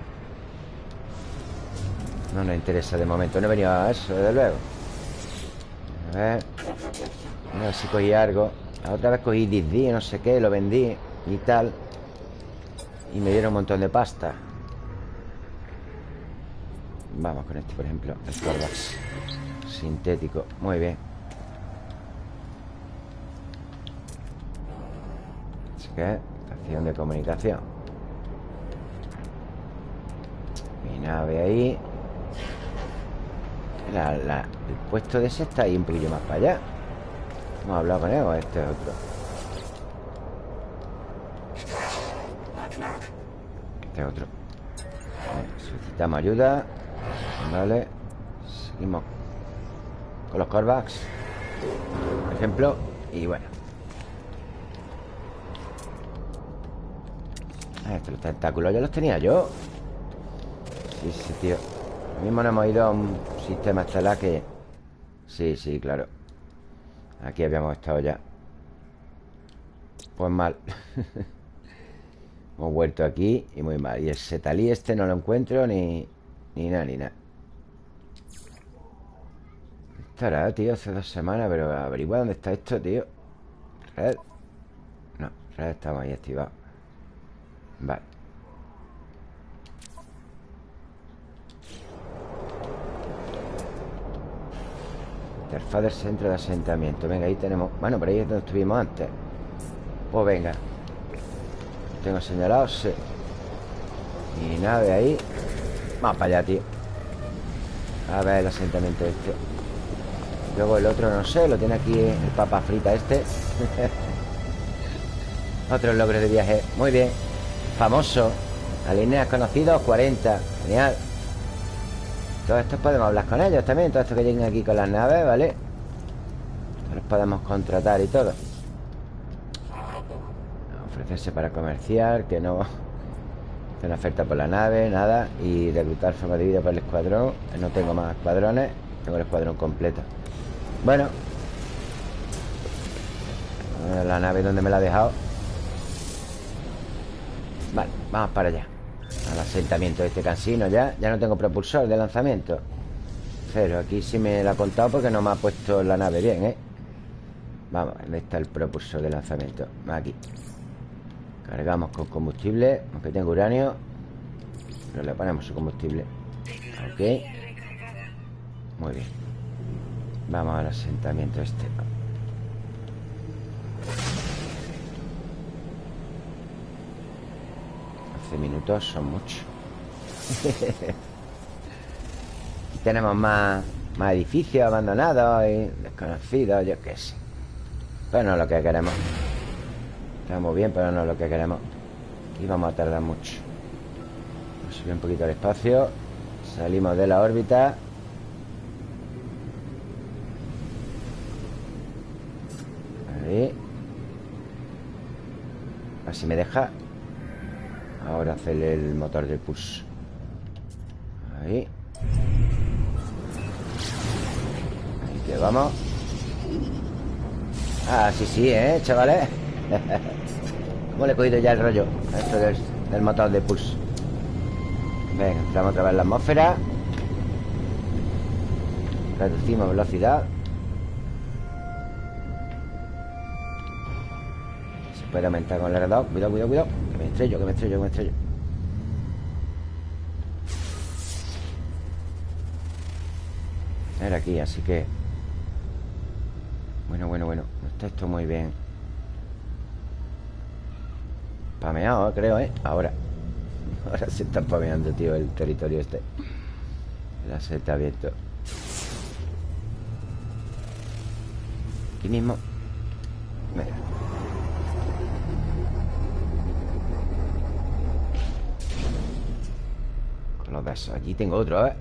No nos interesa de momento. No he venido a eso, desde luego A ver A ver si cogí algo. La otra vez cogí Dizzy, no sé qué Lo vendí y tal. Y me dieron un montón de pasta. Vamos con este, por ejemplo El Corvax Sintético, muy bien. Así que Estación de comunicación. Mi nave ahí el puesto de ese está ahí un poquillo más para allá. Hemos hablado con él o este es otro. Este es otro. Solicitamos ayuda. Vale Seguimos con los Corvax Por ejemplo Y bueno. Ah, Estos los tentáculos ya los tenía yo. Sí, sí, tío. Lo mismo no hemos ido a un sistema estelar que... Sí, sí, claro. Aquí habíamos estado ya. Pues mal. Hemos vuelto aquí y muy mal. Y el setalí este no lo encuentro ni... Ni nada, ni nada. Estará, tío, hace dos semanas Pero averigua dónde está esto, tío. Red. No, red estamos ahí activados. Vale Interfaz del centro de asentamiento. Venga, ahí tenemos... Bueno, por ahí es donde estuvimos antes. Pues venga. Tengo señalado, sí. Y nave ahí. Vamos para allá, tío. A ver el asentamiento este. Luego el otro, no sé Lo tiene aquí el papa frita este. Otros logros de viaje. Muy bien. Famoso. Alineas conocidos 40 Genial Todos estos podemos hablar con ellos también Todos estos que lleguen aquí con las naves, ¿vale? Los podemos contratar y todo. Ofrecerse para comerciar Que no una oferta por la nave, nada Y reclutar forma de vida para el escuadrón. No tengo más escuadrones Tengo el escuadrón completo. Bueno La nave donde me la ha dejado. Vale, vamos para allá Al asentamiento de este cansino ya Ya no tengo propulsor de lanzamiento. Cero, aquí sí me la ha contado Porque no me ha puesto la nave bien, ¿eh? Vamos, ¿dónde está el propulsor de lanzamiento? Aquí. Cargamos con combustible Aunque tengo uranio. Pero le ponemos su combustible. Ok. Muy bien. Vamos al asentamiento este 12 minutos son muchos Tenemos más, más edificios abandonados y desconocidos, yo qué sé. Pero no es lo que queremos. Estamos bien, pero no es lo que queremos. Aquí vamos a tardar mucho. Vamos a subir un poquito el espacio. Salimos de la órbita. Ahí. A me deja Ahora hacer el motor del push. Ahí. Ahí que vamos. Ah, sí, sí, ¿eh, chavales? ¿Cómo le he cogido ya el rollo? Esto del, motor de pulse Venga, entramos otra vez en la atmósfera. Reducimos velocidad puede aumentar con el R2 Cuidado, cuidado, cuidado. Que me estrello, que me estrello, que me estrello. Era aquí, así que Bueno, bueno, bueno. No está esto muy bien. Pameado, creo, ¿eh? Ahora. Ahora se está pameando, tío, el territorio este. La seta abierto Aquí mismo. Mira Besos Allí tengo otro, ¿eh?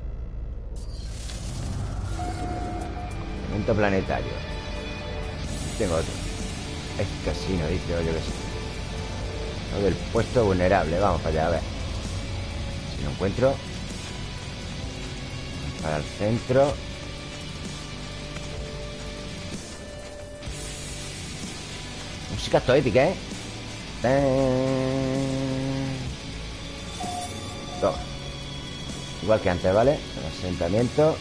Evento planetario. Tengo otro. Es casino, dice, oye, que sí del puesto vulnerable. Vamos para allá, a ver. Si lo encuentro. Para el centro. Música esto épica, ¿eh? Igual que antes, ¿vale? Asentamiento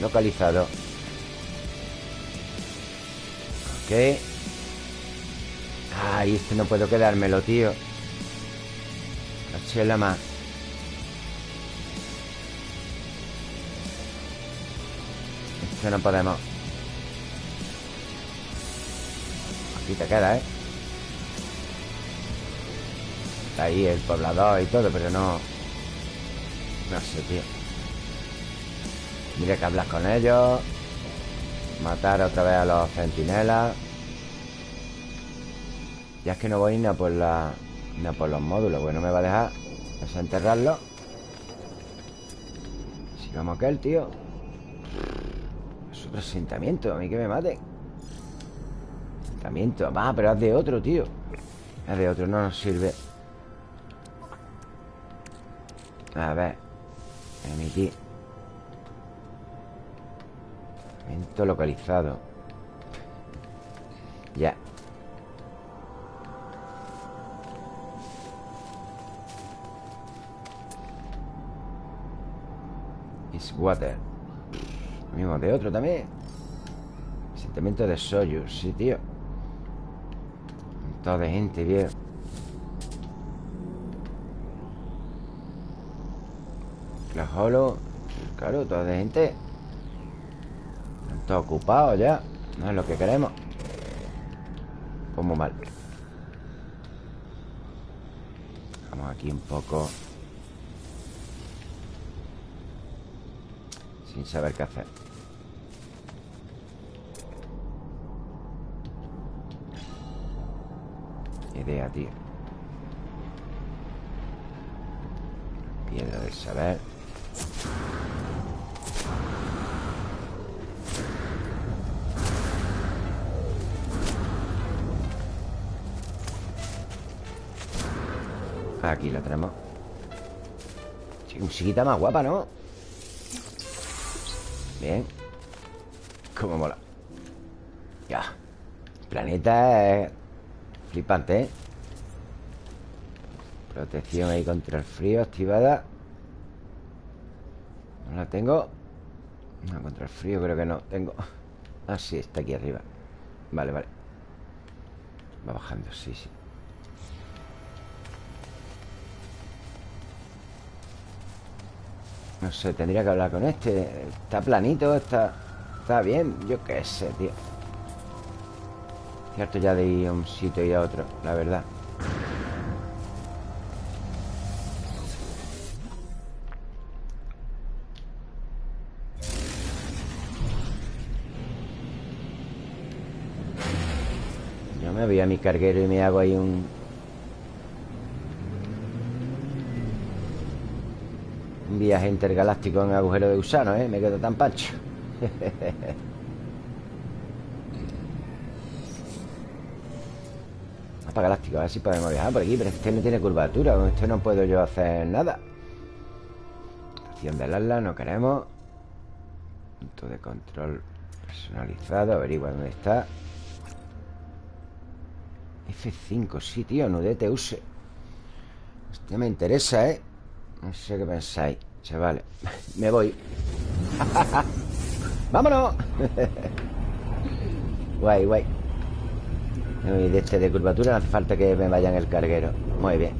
Localizado. Ok. Ay, este no puedo quedármelo, tío. La chela más. Este no podemos. Aquí te queda, ¿eh? Está ahí el poblador y todo, pero no... No sé, tío. Mira que hablas con ellos Matar otra vez a los centinelas. Ya es que no voy ni a por la... Ni a por los módulos Bueno, me va a dejar desenterrarlo. Sigamos aquel, tío. Su asentamiento A mí que me mate. Asentamiento Va, pero es de otro, tío. Es de otro, no nos sirve. A ver Emitir Asentamiento localizado. Ya. Is water. Mismo de otro también. Asentamiento de Soyuz Sí, tío. Todo de gente, viejo Holo Claro, todo de gente Están ocupados ya No es lo que queremos. Como mal. Vamos aquí un poco Sin saber qué hacer. Idea, tío. Piedra del saber Aquí la tenemos. Sí, Musiquita más guapa, ¿no? Bien. Cómo mola. Ya. El planeta es Flipante, ¿eh? Protección ahí contra el frío activada. No la tengo. No, contra el frío creo que no Tengo. Ah, sí, está aquí arriba. Vale, vale. Va bajando, sí, sí No sé, tendría que hablar con este. Está planito, está... Está bien, yo qué sé, tío. Cierto ya de ir a un sitio y a otro La verdad. Yo me voy a mi carguero y me hago ahí un... Un viaje intergaláctico en agujero de gusano, ¿eh? Me quedo tan pancho. Mapa galáctico, a ver si podemos viajar por aquí Pero este no tiene curvatura Con este no puedo yo hacer nada. Estación del ala, no queremos. Punto de control personalizado Averigua dónde está. F5, sí, tío, nudete use Hostia, me interesa, ¿eh? No sé qué pensáis Chavales. Me voy. ¡Vámonos! guay, guay. Y de este de curvatura no hace falta que me vaya en el carguero. Muy bien.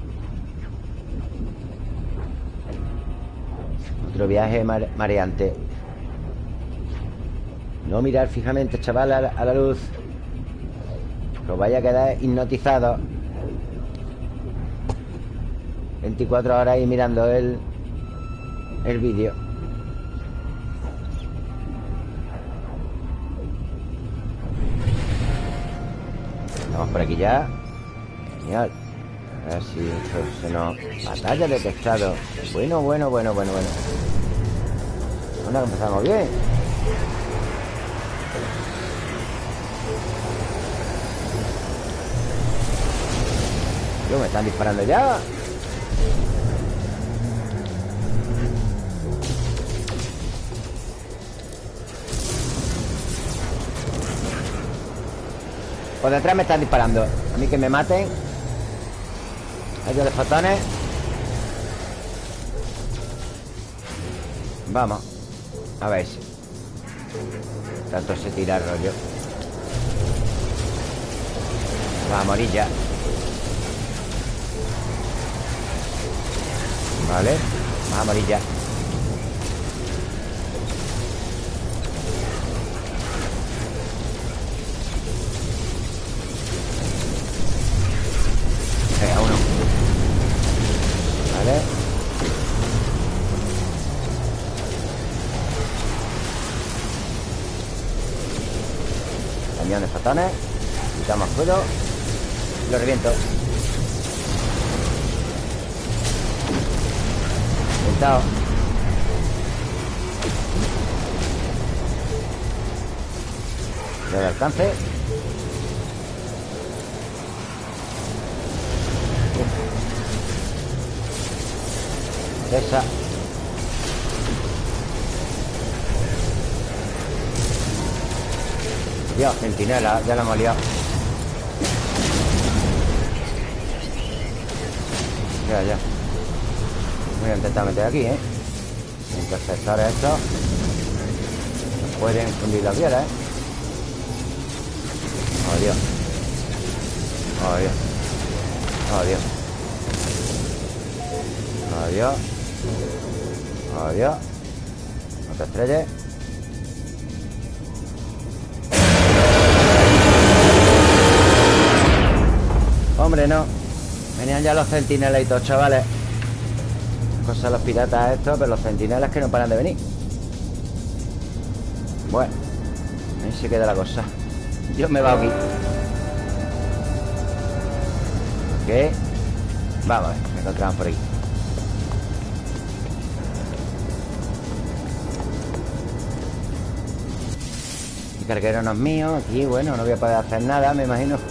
Otro viaje mareante. No mirar fijamente, chaval, a la, luz. Que os vaya a quedar hipnotizado 24 horas ahí mirando el, el vídeo. Estamos por aquí ya. Genial. A ver si esto se nos... Batalla detectado. Bueno, bueno, bueno, bueno, bueno. Bueno, empezamos bien. Yo, me están disparando ya. Por detrás me están disparando. A mí que me maten. Hay los fotones. Vamos. A ver si. Tanto se tira el rollo Va a morir ya. Vale Va a morir ya Venga, uno. Vale. Cañones fotones Quitamos fuego Lo reviento Alcance. Esa. Centinela, ya la hemos liado Voy a intentar meter aquí, ¿eh? Interceptores estos Pueden fundir la piedra, ¿eh? Oh, Dios. Oh, Dios. Oh, Dios. Oh, Oh, Hombre, no. Venían ya los centinelas y todos, chavales Cosa los piratas estos Pero los centinelas que no paran de venir. Bueno Ahí se queda la cosa. Yo me va aquí Ok Vamos a ver, me encontramos por aquí El carguero no es mío Aquí, bueno, no voy a poder hacer nada Me imagino.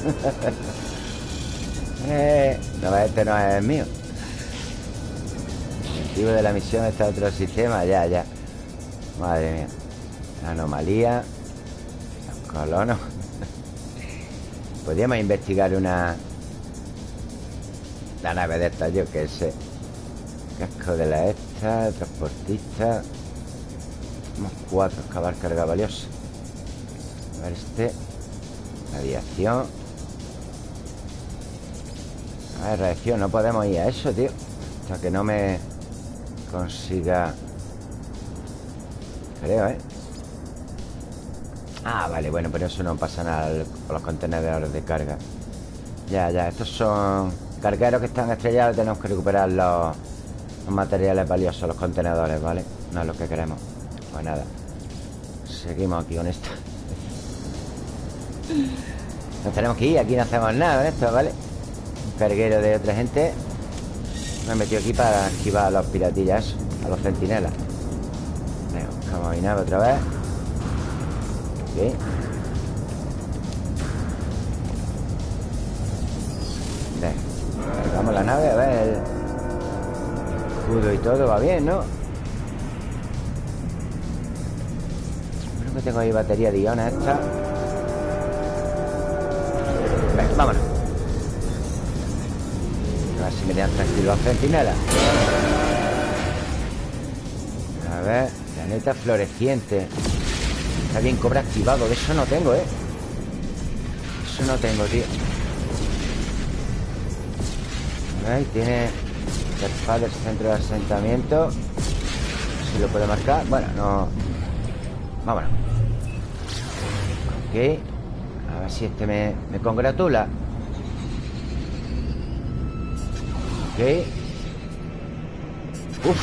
Eh, No, este no es mío. El objetivo de la misión está otro sistema Ya, ya. Madre mía. Anomalía. Los colonos. Podríamos investigar una La nave de esta, yo qué sé. Casco de la esta Transportista. Somos cuatro, excavar carga valiosa A ver este. Radiación. A ver, radiación No podemos ir a eso, tío. Hasta que no me consiga Creo, ¿eh? Ah, vale, bueno, pero eso no pasa nada con los contenedores de carga Ya, ya, estos son cargueros que están estrellados Tenemos que recuperar los, los materiales valiosos Los contenedores, ¿vale? No es lo que queremos Pues nada Seguimos aquí con esto Nos tenemos que ir, aquí no hacemos nada con esto, ¿vale? Un carguero de otra gente Me he metido aquí para esquivar a los piratillas A los centinelas. Venga, buscamos mi nave otra vez. Ok Venga Cargamos la nave, a ver escudo y todo va bien, ¿no? Creo que tengo ahí batería de iones esta Si me dejan tranquilos los centinelas A ver Planeta floreciente. Está bien, cobra activado De eso no tengo, ¿eh? Eso no tengo, tío. Ahí tiene Interfaz del centro de asentamiento. Si lo puede marcar. Bueno, no. Vámonos. Ok. A ver si este me, me congratula Uf.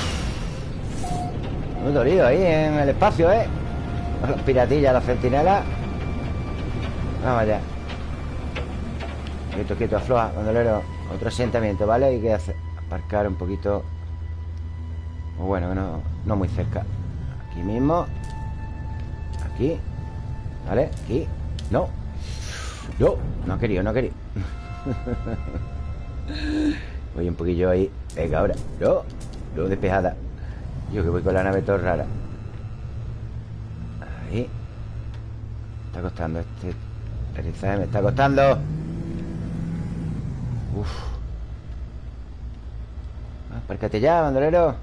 Muy dolido ahí en el espacio, ¿eh? Los piratillas, las centinelas. Vamos allá. Quieto, quieto, afloja, bandolero Otro asentamiento, ¿vale? Hay que hacer, aparcar un poquito. O Bueno, no, no muy cerca. Aquí mismo. Aquí. ¿Vale? Aquí. No. No, no ha querido, no ha querido Voy un poquillo ahí. Venga, ahora. No, no despejada. Yo que voy con la nave todo rara. Ahí. Está costando este Aterrizaje me está costando. Uf. Apárcate ah, ya, bandolero.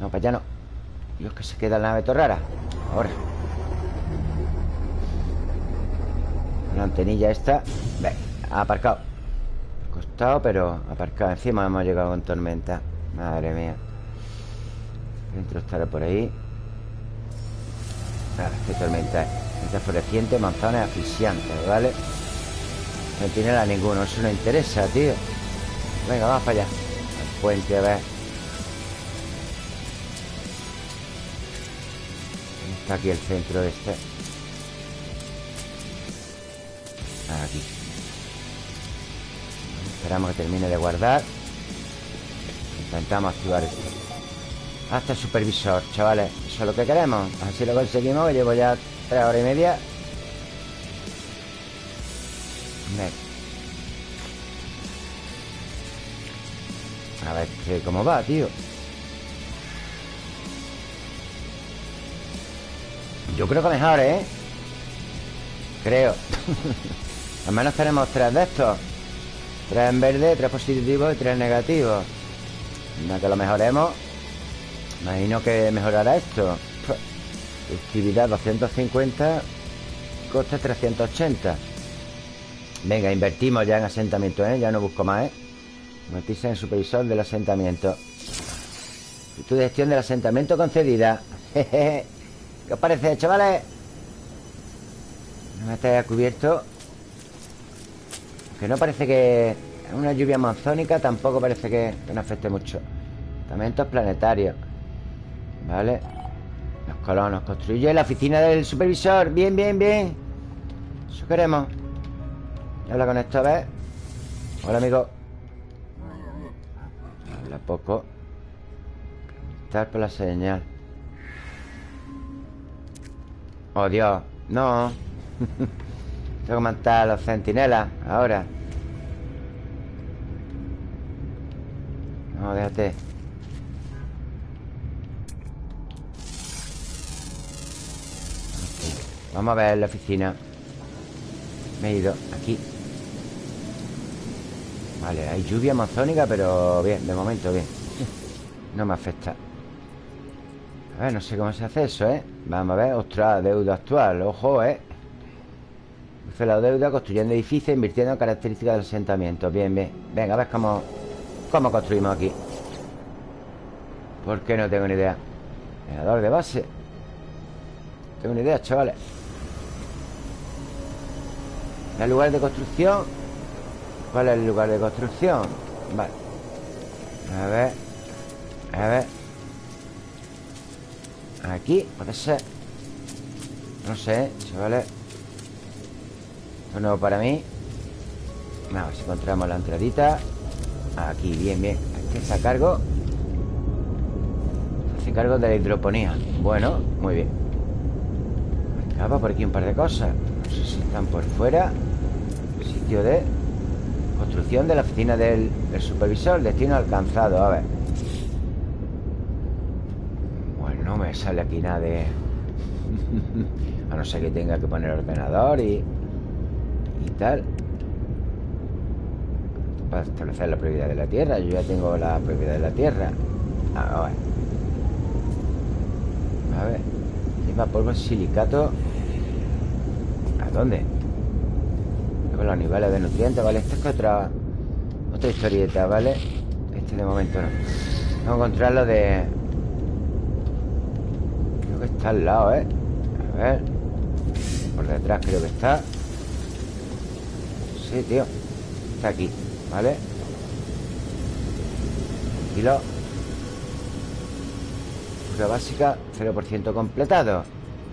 No, para allá no. Dios, que se queda la nave torrara Ahora. La antenilla esta. Ve, ha aparcado Costado, pero aparcado. Encima hemos llegado con tormenta. Madre mía. Dentro estará por ahí. Ah, qué tormenta es Tormenta floreciente, manzanas asfixiantes, ¿vale? No tiene la ninguno, eso no interesa, tío. Venga, vamos para allá. Al puente, a ver. Está aquí el centro este. Aquí Esperamos que termine de guardar. Intentamos activar esto. Hasta el supervisor, chavales. Eso es lo que queremos. Así lo conseguimos Llevo ya tres horas y media. A ver cómo va, tío Yo creo que mejor, ¿eh? Creo. Al menos tenemos tres de estos Tres en verde, tres positivos y tres negativos Una que lo mejoremos. Imagino que mejorará esto. Actividad 250 Coste 380 Venga, invertimos ya en asentamiento, ¿eh? Ya no busco más, ¿eh? Invertirse en supervisor del asentamiento. Tu gestión del asentamiento concedida. ¿Qué os parece, chavales? No me estáis cubierto Que no parece que Una lluvia monzónica tampoco parece que, que nos afecte mucho. Asentamientos planetarios Vale Los colonos construye la oficina del supervisor. Bien, bien, bien. Eso queremos. Habla con esto, a ver. Hola, amigo. Habla poco. Estar por la señal. Oh, Dios No Tengo que matar a los centinelas Ahora. No, déjate. Vamos a ver la oficina. Me he ido aquí. Vale, hay lluvia amazónica Pero bien, de momento bien. No me afecta. A ver, no sé cómo se hace eso, ¿eh? Vamos a ver, ostras, deuda actual Ojo, ¿eh? Hace la deuda construyendo edificios Invirtiendo en características del asentamiento Bien, bien. Venga, a ver cómo, cómo construimos aquí. ¿Por qué no tengo ni idea? Generador de base. Tengo ni idea, chavales. ¿El lugar de construcción? ¿Cuál es el lugar de construcción? Vale. A ver. A ver. Aquí, puede ser. No sé, chavales Nuevo para mí Vamos encontramos la entradita Aquí, bien, bien Aquí está a cargo. Hace cargo de la hidroponía. Bueno, muy bien. Acaba por aquí un par de cosas. No sé si están por fuera. Sitio de Construcción de la oficina del, supervisor. Destino alcanzado, a ver. Bueno, no me sale aquí nada a no ser que tenga que poner ordenador y... Y tal Para establecer la propiedad de la tierra. Yo ya tengo la propiedad de la tierra. A ver A ver. Lleva polvo silicato. ¿A dónde? Con los niveles de nutrientes, ¿vale? Esta es otra Otra historieta, ¿vale? Este de momento no. Vamos a encontrarlo de... Creo que está al lado, ¿eh? A ver. Por detrás creo que está Sí, tío. Está aquí, ¿vale? Tranquilo. Pura básica 0% completado.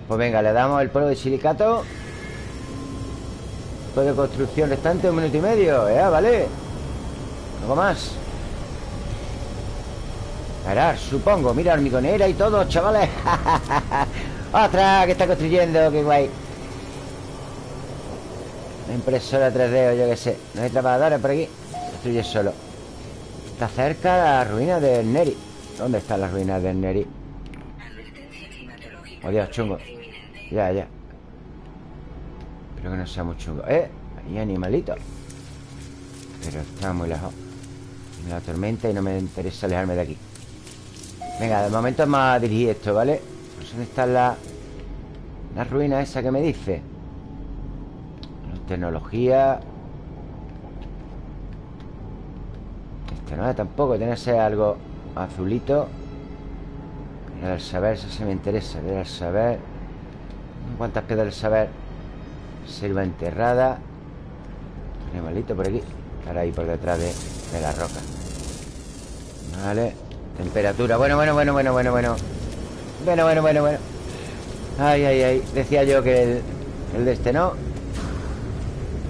Pues venga, le damos el polvo de silicato. De construcción restante un minuto y medio Ya, vale Algo más. Parar, supongo. Mira, hormigonera y todo, chavales. Otra que está construyendo Qué guay impresora 3D o yo qué sé. No hay trabajadores por aquí. Construye solo. Está cerca la ruina del Neri. ¿Dónde están las ruinas del Neri? Oh Dios, chungo. Ya, ya. Creo que no sea muy chungo. ¡Eh! Hay animalito Pero está muy lejos. La tormenta y no me interesa alejarme de aquí. Venga, de momento vamos a dirigir esto, ¿vale? Pues ¿dónde está la... La ruina esa que me dice? Tecnología. Este no es tampoco Tiene que ser algo azulito. Piedra del saber, eso sí me interesa Piedra del saber. ¿Cuántas piedras del saber? Selva enterrada Animalito por aquí Estará ahí por detrás de, la roca. Vale. Temperatura, bueno, bueno, bueno, bueno, bueno, bueno. Bueno, bueno, bueno, bueno. Ay, ay, ay. Decía yo que el de este no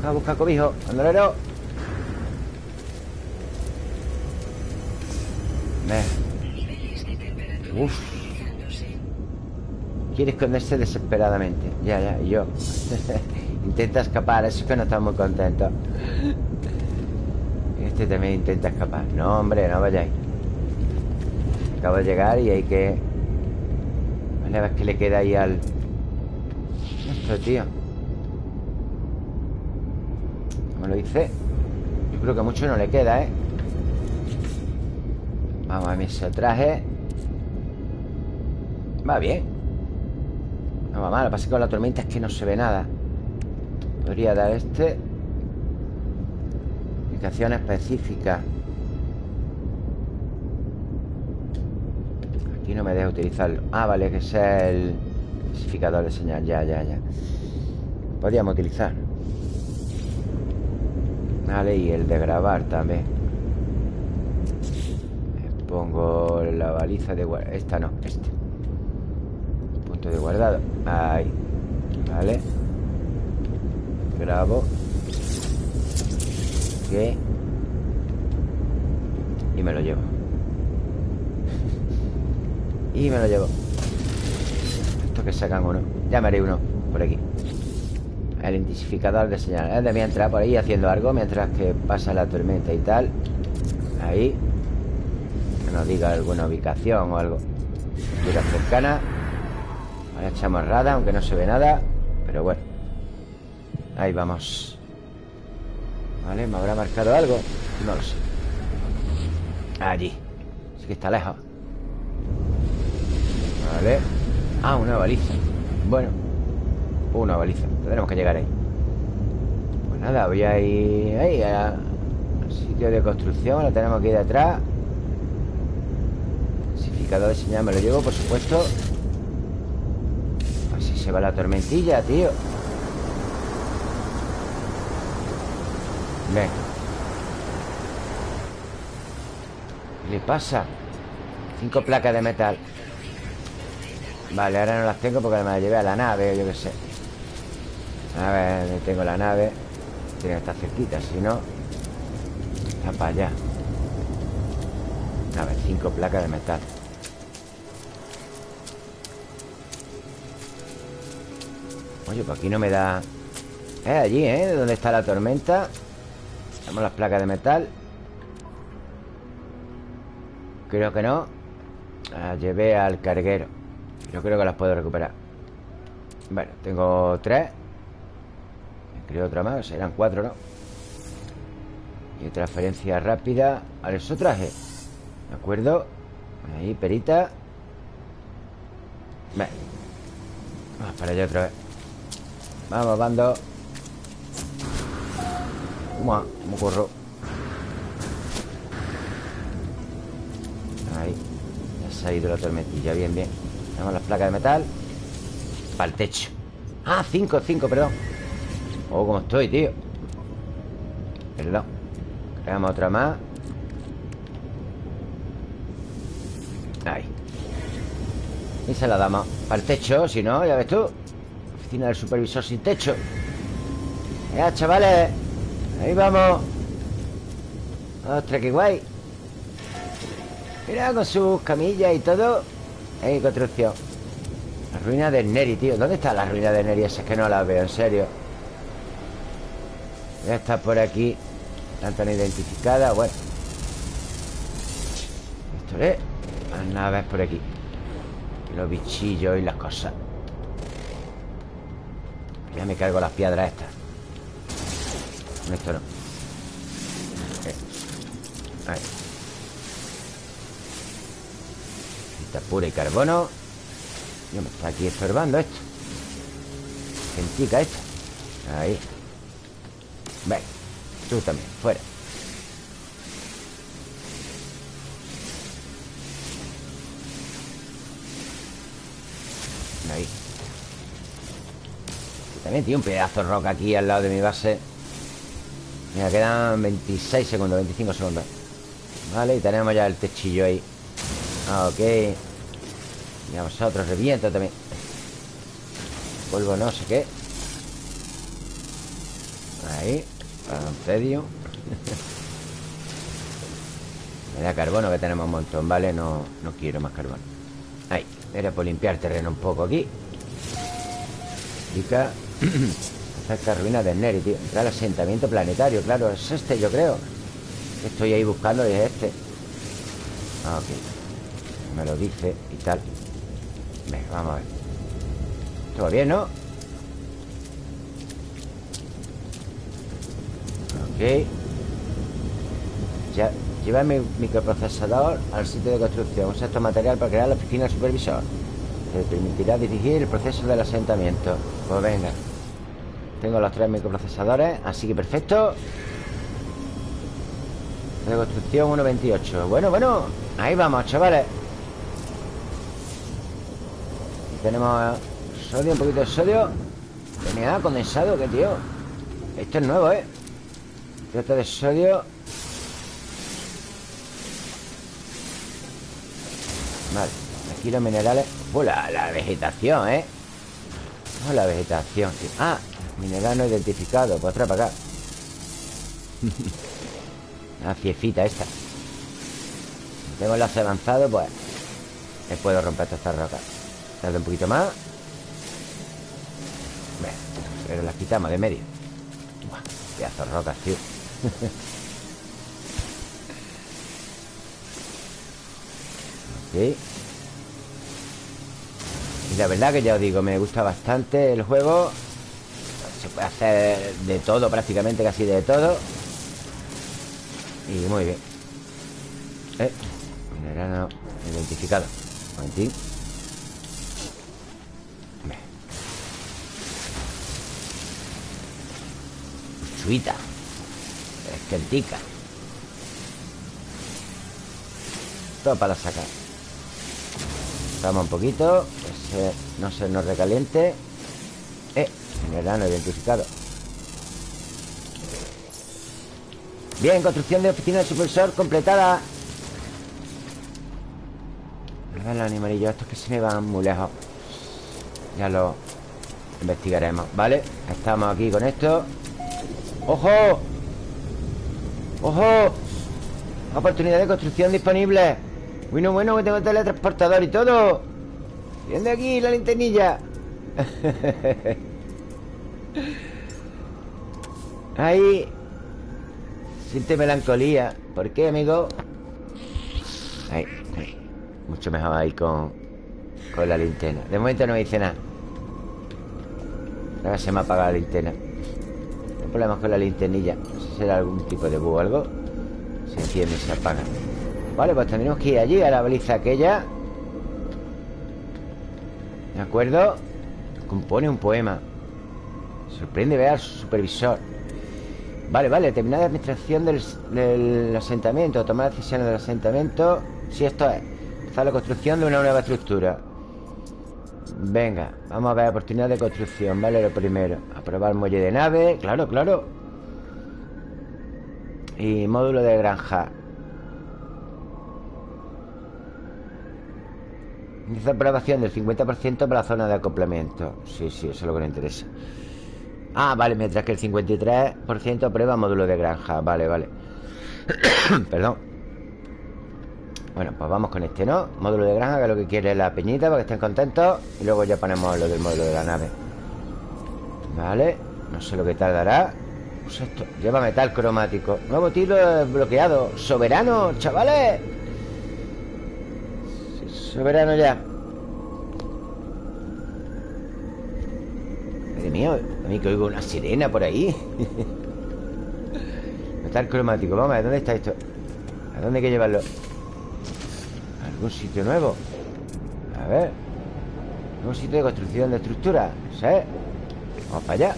Busca, busca cobijo. Andolero Uf. Quiere esconderse desesperadamente. Ya, ya, y yo. Intenta escapar, eso es que no está muy contento. Este también intenta escapar. No, hombre, no vayáis. Acabo de llegar y hay que... Vale, a ver qué le queda ahí al... Esto, tío lo hice? Yo creo que mucho no le queda, ¿eh? Vamos a ver ese traje. Va bien. No va mal, lo que pasa es que con la tormenta es que no se ve nada. Podría dar este. Indicación específica Aquí no me deja utilizarlo. Ah, vale, que sea el especificador de señal. Ya, ya, ya. Podríamos utilizar Vale, y el de grabar también. Pongo la baliza de guardado Esta no, este. Punto de guardado Ahí Vale Grabo. Ok. Y me lo llevo. Y me lo llevo. Esto que sacan uno. Ya me haré uno por aquí El intensificador de señal. De mientras por ahí haciendo algo Mientras que pasa la tormenta y tal. Ahí. Que nos diga alguna ubicación o algo. Mira cercana Ahora echamos rada Aunque no se ve nada. Pero bueno. Ahí vamos. Vale, ¿me habrá marcado algo? No lo sé. Allí. Sí que está lejos. Vale. Ah, una baliza. Bueno Una baliza. Tendremos que llegar ahí. Pues nada, voy a ir ahí. Sitio de construcción. Lo tenemos aquí detrás Clasificador de señal me lo llevo, por supuesto. Así se va la tormentilla, tío. Ven. ¿Qué le pasa? Cinco placas de metal. Vale, ahora no las tengo porque me las llevé a la nave o yo qué sé A ver, tengo la nave. Tiene que estar cerquita, si no Está para allá. A ver, cinco placas de metal. Oye, pues aquí no me da... Es allí, ¿eh? Donde está la tormenta. Tenemos las placas de metal. Creo que no. Las llevé al carguero. Yo creo que las puedo recuperar. Bueno, tengo tres Creo otra más, serán cuatro, ¿no? Y transferencia rápida Al eso traje. ¿De acuerdo? Ahí, perita. Vamos para allá otra vez. Vamos, bando. ¿Cómo, cómo corro? Ahí. Ya se ha ido la tormentilla, bien, bien. Tenemos las placas de metal. Para el techo. Ah, cinco, cinco, perdón Oh, cómo estoy, tío Perdón. Creamos otra más. Ahí. Se la damos Para el techo, si no, ya ves tú. Oficina del supervisor sin techo. Ya, chavales. Ahí vamos. Ostras, qué guay. Mira, con sus camillas y todo Ahí, construcción. La ruina del Neri, tío. ¿Dónde está la ruina del Neri? Esa es que no la veo, en serio Ya está por aquí. La han identificada, bueno. Esto es Las naves por aquí. Los bichillos y las cosas. Ya me cargo las piedras estas. Esto no. Eh. Ahí. Cita pura y carbono. Yo me está aquí estorbando esto. Gentica esto. Ahí Ven Tú también, fuera. Ahí. También tiene un pedazo de roca aquí al lado de mi base. Mira, quedan 26 segundos, 25 segundos. Vale, y tenemos ya el techillo ahí. Ah, Ok. Y a vosotros, reviento también. Vuelvo no sé qué Ahí un tedio Me da carbono que tenemos un montón, ¿vale? No, no quiero más carbono. Ahí era por limpiar terreno un poco aquí. Pica Cerca ruina de Neri, tío. Entrar al asentamiento planetario, claro Es este, yo creo. Estoy ahí buscando y es este. Ah, Ok. Me lo dice y tal. Venga, vamos a ver. Todo bien, ¿no? Ok. Ya Lleva mi microprocesador al sitio de construcción. Usa este material para crear la oficina supervisor. Te permitirá dirigir el proceso del asentamiento. Pues venga. Tengo los tres microprocesadores Así que perfecto. De construcción 1.28 Bueno, bueno. Ahí vamos, chavales. Tenemos sodio, un poquito de sodio. DNA condensado, ¿qué tío? Esto es nuevo, ¿eh? Esto de sodio. Vale, aquí los minerales. Oh, la, vegetación, ¿eh? Oh, la vegetación Ah, mineral no identificado. Pues traer para acá. La fiefita esta. Tengo enlace avanzado, pues Me puedo romper todas estas rocas. Tarde un poquito más. Pero las quitamos de medio. Buah, Pedazo de rocas, tío Y la verdad que ya os digo, me gusta bastante el juego. Se puede hacer de todo, prácticamente casi de todo. Y muy bien. Eh, identificado. Un momentín. Chuita Esquentica Todo para sacar. Vamos un poquito Que no se nos recaliente. Eh, no identificado. Bien, construcción de oficina de supervisor completada. A ver los animalillos Estos que se me van muy lejos. Ya lo investigaremos ¿Vale? Estamos aquí con esto. ¡Ojo! ¡Ojo! Oportunidad de construcción disponible. Bueno, bueno, que tengo teletransportador y todo. Viene de aquí la linternilla. Ahí. Siente melancolía. ¿Por qué, amigo? Ahí Mucho mejor ahí con Con la linterna. De momento no me dice nada. Ahora se me ha apagado la linterna. Hay problemas con la linternilla. No será algún tipo de bug o algo. Se enciende y se apaga. Vale, pues tendremos que ir allí a la baliza aquella. ¿De acuerdo? Compone un poema. Sorprende ver al supervisor. Vale, vale Terminar la administración del, asentamiento. Tomar decisiones del asentamiento. Si esto es. Empezar la construcción de una nueva estructura. Venga, vamos a ver oportunidad de construcción. Vale, lo primero. Aprobar muelle de nave. Claro, claro Y módulo de granja. Inicia aprobación del 50% para la zona de acoplamiento. Sí, sí, eso es lo que nos interesa. Ah, vale, mientras que el 53% aprueba módulo de granja. Vale, vale. Perdón. Bueno, pues vamos con este, ¿no? Módulo de granja, que es lo que quiere la peñita Para que estén contentos. Y luego ya ponemos lo del módulo de la nave. Vale No sé lo que tardará Lleva metal cromático Nuevo tiro bloqueado Soberano, chavales Soberano ya mío A mí que oigo una sirena por ahí el cromático Vamos a ver, ¿dónde está esto? ¿A dónde hay que llevarlo? ¿A algún sitio nuevo? A ver ¿Algún sitio de construcción de estructura? ¿Sí? Vamos para allá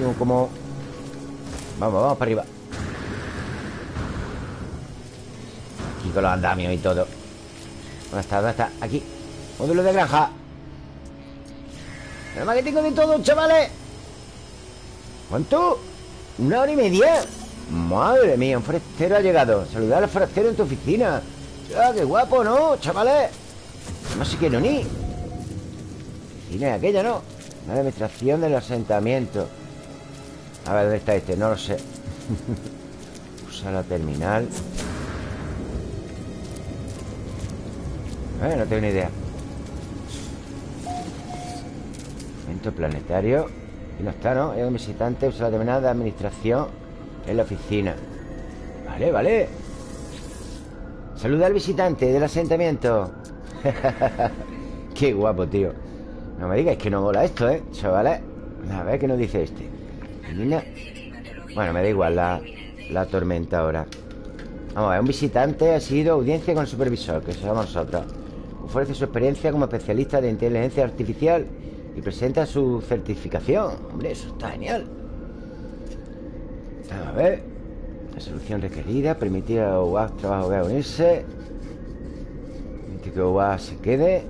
No, como... Vamos, vamos para arriba Aquí con los andamios y todo ¿Dónde está? ¿Dónde está? Aquí Módulo de granja Nada más que tengo de todo, chavales ¿Cuánto? ¿Una hora y media? Madre mía, un forastero ha llegado Saludar al forastero en tu oficina ¡Ah, qué guapo, ¿no, chavales? No sé qué no ni Oficina aquella, ¿no? La administración del asentamiento A ver, ¿dónde está este? No lo sé. Usa la terminal. Eh, no tengo ni idea. Evento planetario. Y no está, ¿no? Es un visitante Usa la terminal de administración En la oficina. Vale, vale. Saluda al visitante del asentamiento. Qué guapo, tío. No me digas que no mola esto, ¿eh? Chavales A ver qué nos dice este Bueno, me da igual la, la tormenta ahora Vamos a ver, un visitante ha sido audiencia con el supervisor Que somos nosotros Ofrece su experiencia como especialista de inteligencia artificial y presenta su certificación. Hombre, eso está genial. A ver. La solución requerida. Permitir a OWASP trabajo a unirse. Permitir que OWASP se quede.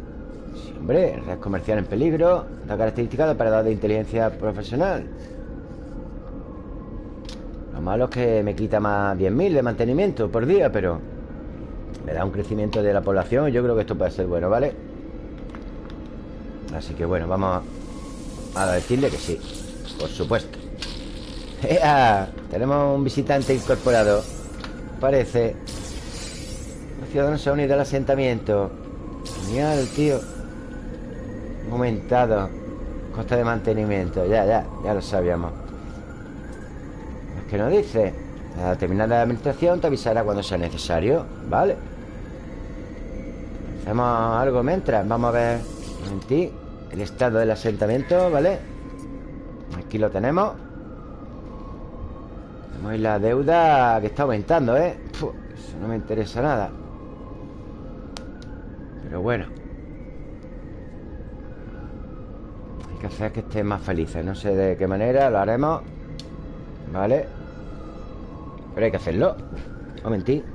Sí, hombre. Red comercial en peligro. La característica de operador de inteligencia profesional. Lo malo es que me quita más 10.000 de mantenimiento por día, pero... Me da un crecimiento de la población Yo creo que esto puede ser bueno, ¿vale? Así que bueno, vamos a decirle que sí Por supuesto. Tenemos un visitante incorporado. Parece Los ciudadanos se han unido al asentamiento. Genial, tío. Aumentado Costa de mantenimiento. Ya, ya, ya lo sabíamos que nos dice Al terminar la administración te avisará cuando sea necesario Vale Hacemos algo mientras Vamos a ver en ti El estado del asentamiento, ¿vale? Aquí lo tenemos Tenemos la deuda que está aumentando, ¿eh? eso no me interesa nada Pero bueno Hay que hacer que estén más felices No sé de qué manera lo haremos ¿Vale? Pero hay que hacerlo. Un momentito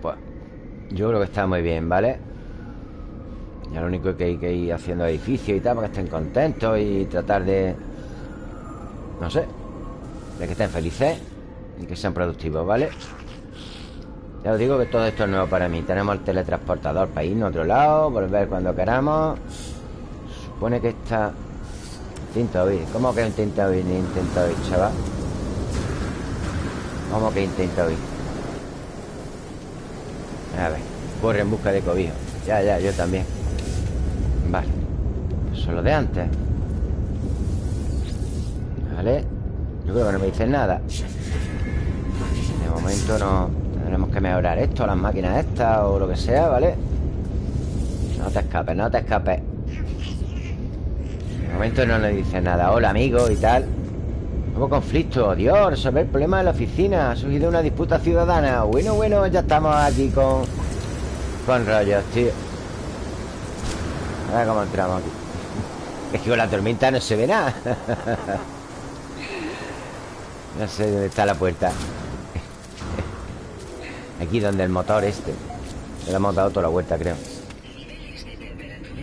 pues. Yo creo que está muy bien, ¿vale? Ya lo único que hay que ir haciendo edificios y tal Para que estén contentos y tratar de... No sé De que estén felices Y que sean productivos, ¿vale? Ya os digo que todo esto es nuevo para mí Tenemos el teletransportador para irnos a otro lado Volver cuando queramos Supone que está... Intenta oír ¿Cómo que intenta oír? Ni intenta oír, chaval ¿Cómo que intenta oír? A ver, corre en busca de cobijo Ya, ya, yo también Vale. Eso es lo de antes. Vale. Yo creo que no me dicen nada. De momento no Tendremos que mejorar esto, las máquinas estas O lo que sea, ¿vale? No te escapes, no te escapes. De momento no nos dicen nada. Hola, amigo, y tal. Nuevo conflicto, Dios, resolver el problema de la oficina. Ha surgido una disputa ciudadana. Bueno, bueno, ya estamos aquí con Con rollos, tío A ver cómo entramos aquí Es que con la tormenta no se ve nada. No sé dónde está la puerta. Aquí donde el motor este. Le hemos dado toda la vuelta, creo.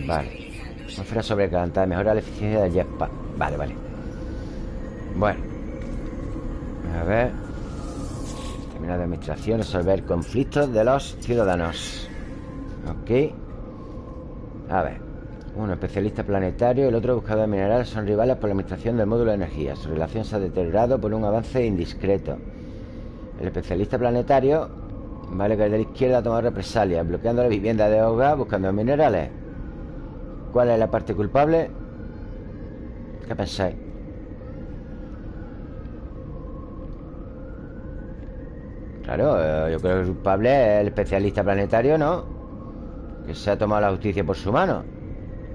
Vale. Atmósfera sobrecalentada Mejora la eficiencia del jetpack. Vale, vale. Bueno. A ver. Terminar de administración Resolver conflictos de los ciudadanos. Ok. A ver Uno especialista planetario El otro buscador de minerales Son rivales por la administración del módulo de energía Su relación se ha deteriorado por un avance indiscreto El especialista planetario Vale, que el de la izquierda toma represalia Bloqueando la vivienda de hogar Buscando minerales ¿Cuál es la parte culpable? ¿Qué pensáis? Claro, eh, yo creo que el culpable es el especialista planetario, ¿no? Que se ha tomado la justicia por su mano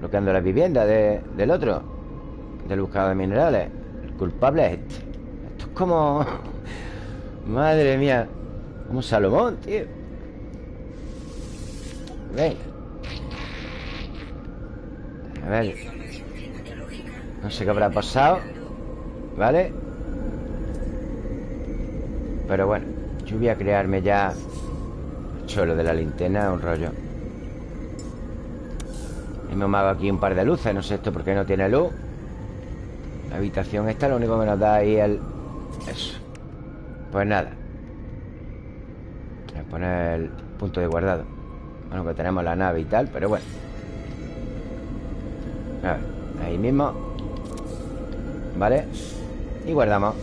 Bloqueando la vivienda del otro. Del buscador de minerales. El culpable es este. Esto es como... Madre mía Como Salomón, tío. Venga. A ver. No sé qué habrá pasado ¿Vale? Pero bueno Yo voy a crearme ya Cholo de la linterna Un rollo Hemos hago aquí un par de luces No sé esto por qué no tiene luz. La habitación esta lo único que nos da ahí el... Eso. Pues nada. Poner el punto de guardado. Bueno, que tenemos la nave y tal Pero bueno. A ver, ahí mismo. Vale. Y guardamos.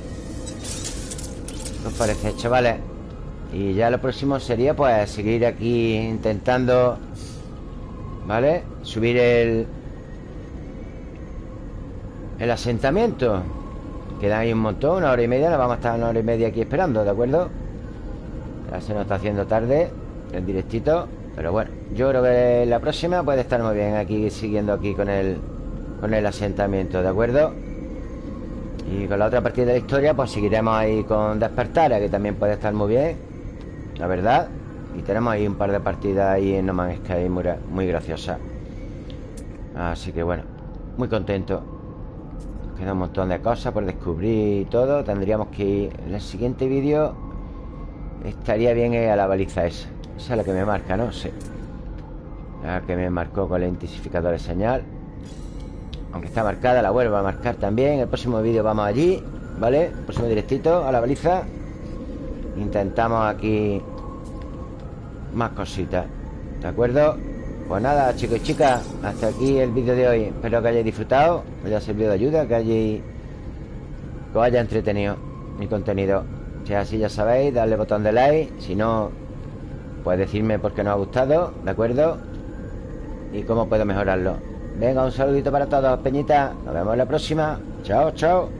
¿Qué os parece, chavales? Y ya lo próximo sería pues seguir aquí intentando ¿Vale? Subir el... El asentamiento Queda ahí un montón, una hora y media Nos vamos a estar una hora y media aquí esperando, ¿de acuerdo? Ya se nos está haciendo tarde El directito Pero bueno, yo creo que la próxima puede estar muy bien Aquí, siguiendo aquí con el Con el asentamiento, ¿de acuerdo? Y con la otra partida de la historia Pues seguiremos ahí con Despertar Que también puede estar muy bien La verdad y tenemos ahí un par de partidas ahí en No Man's Sky muy, muy graciosas Así que bueno Muy contento. Queda un montón de cosas por descubrir y todo. Tendríamos que ir En el siguiente vídeo. Estaría bien a la baliza esa. Esa es la que me marca, ¿no? Sí. La que me marcó con el intensificador de señal. Aunque está marcada La vuelvo a marcar también. El próximo vídeo vamos allí ¿Vale? Próximo directito a la baliza. Intentamos aquí más cositas. ¿De acuerdo? Pues nada, chicos y chicas Hasta aquí el vídeo de hoy. Espero que hayáis disfrutado Que haya servido de ayuda Que hayáis Que os haya entretenido mi contenido. Si es así ya sabéis Darle botón de like. Si no Pues decirme por qué no ha gustado ¿De acuerdo? Y cómo puedo mejorarlo. Venga, un saludito para todos, Peñita. Nos vemos en la próxima. Chao, chao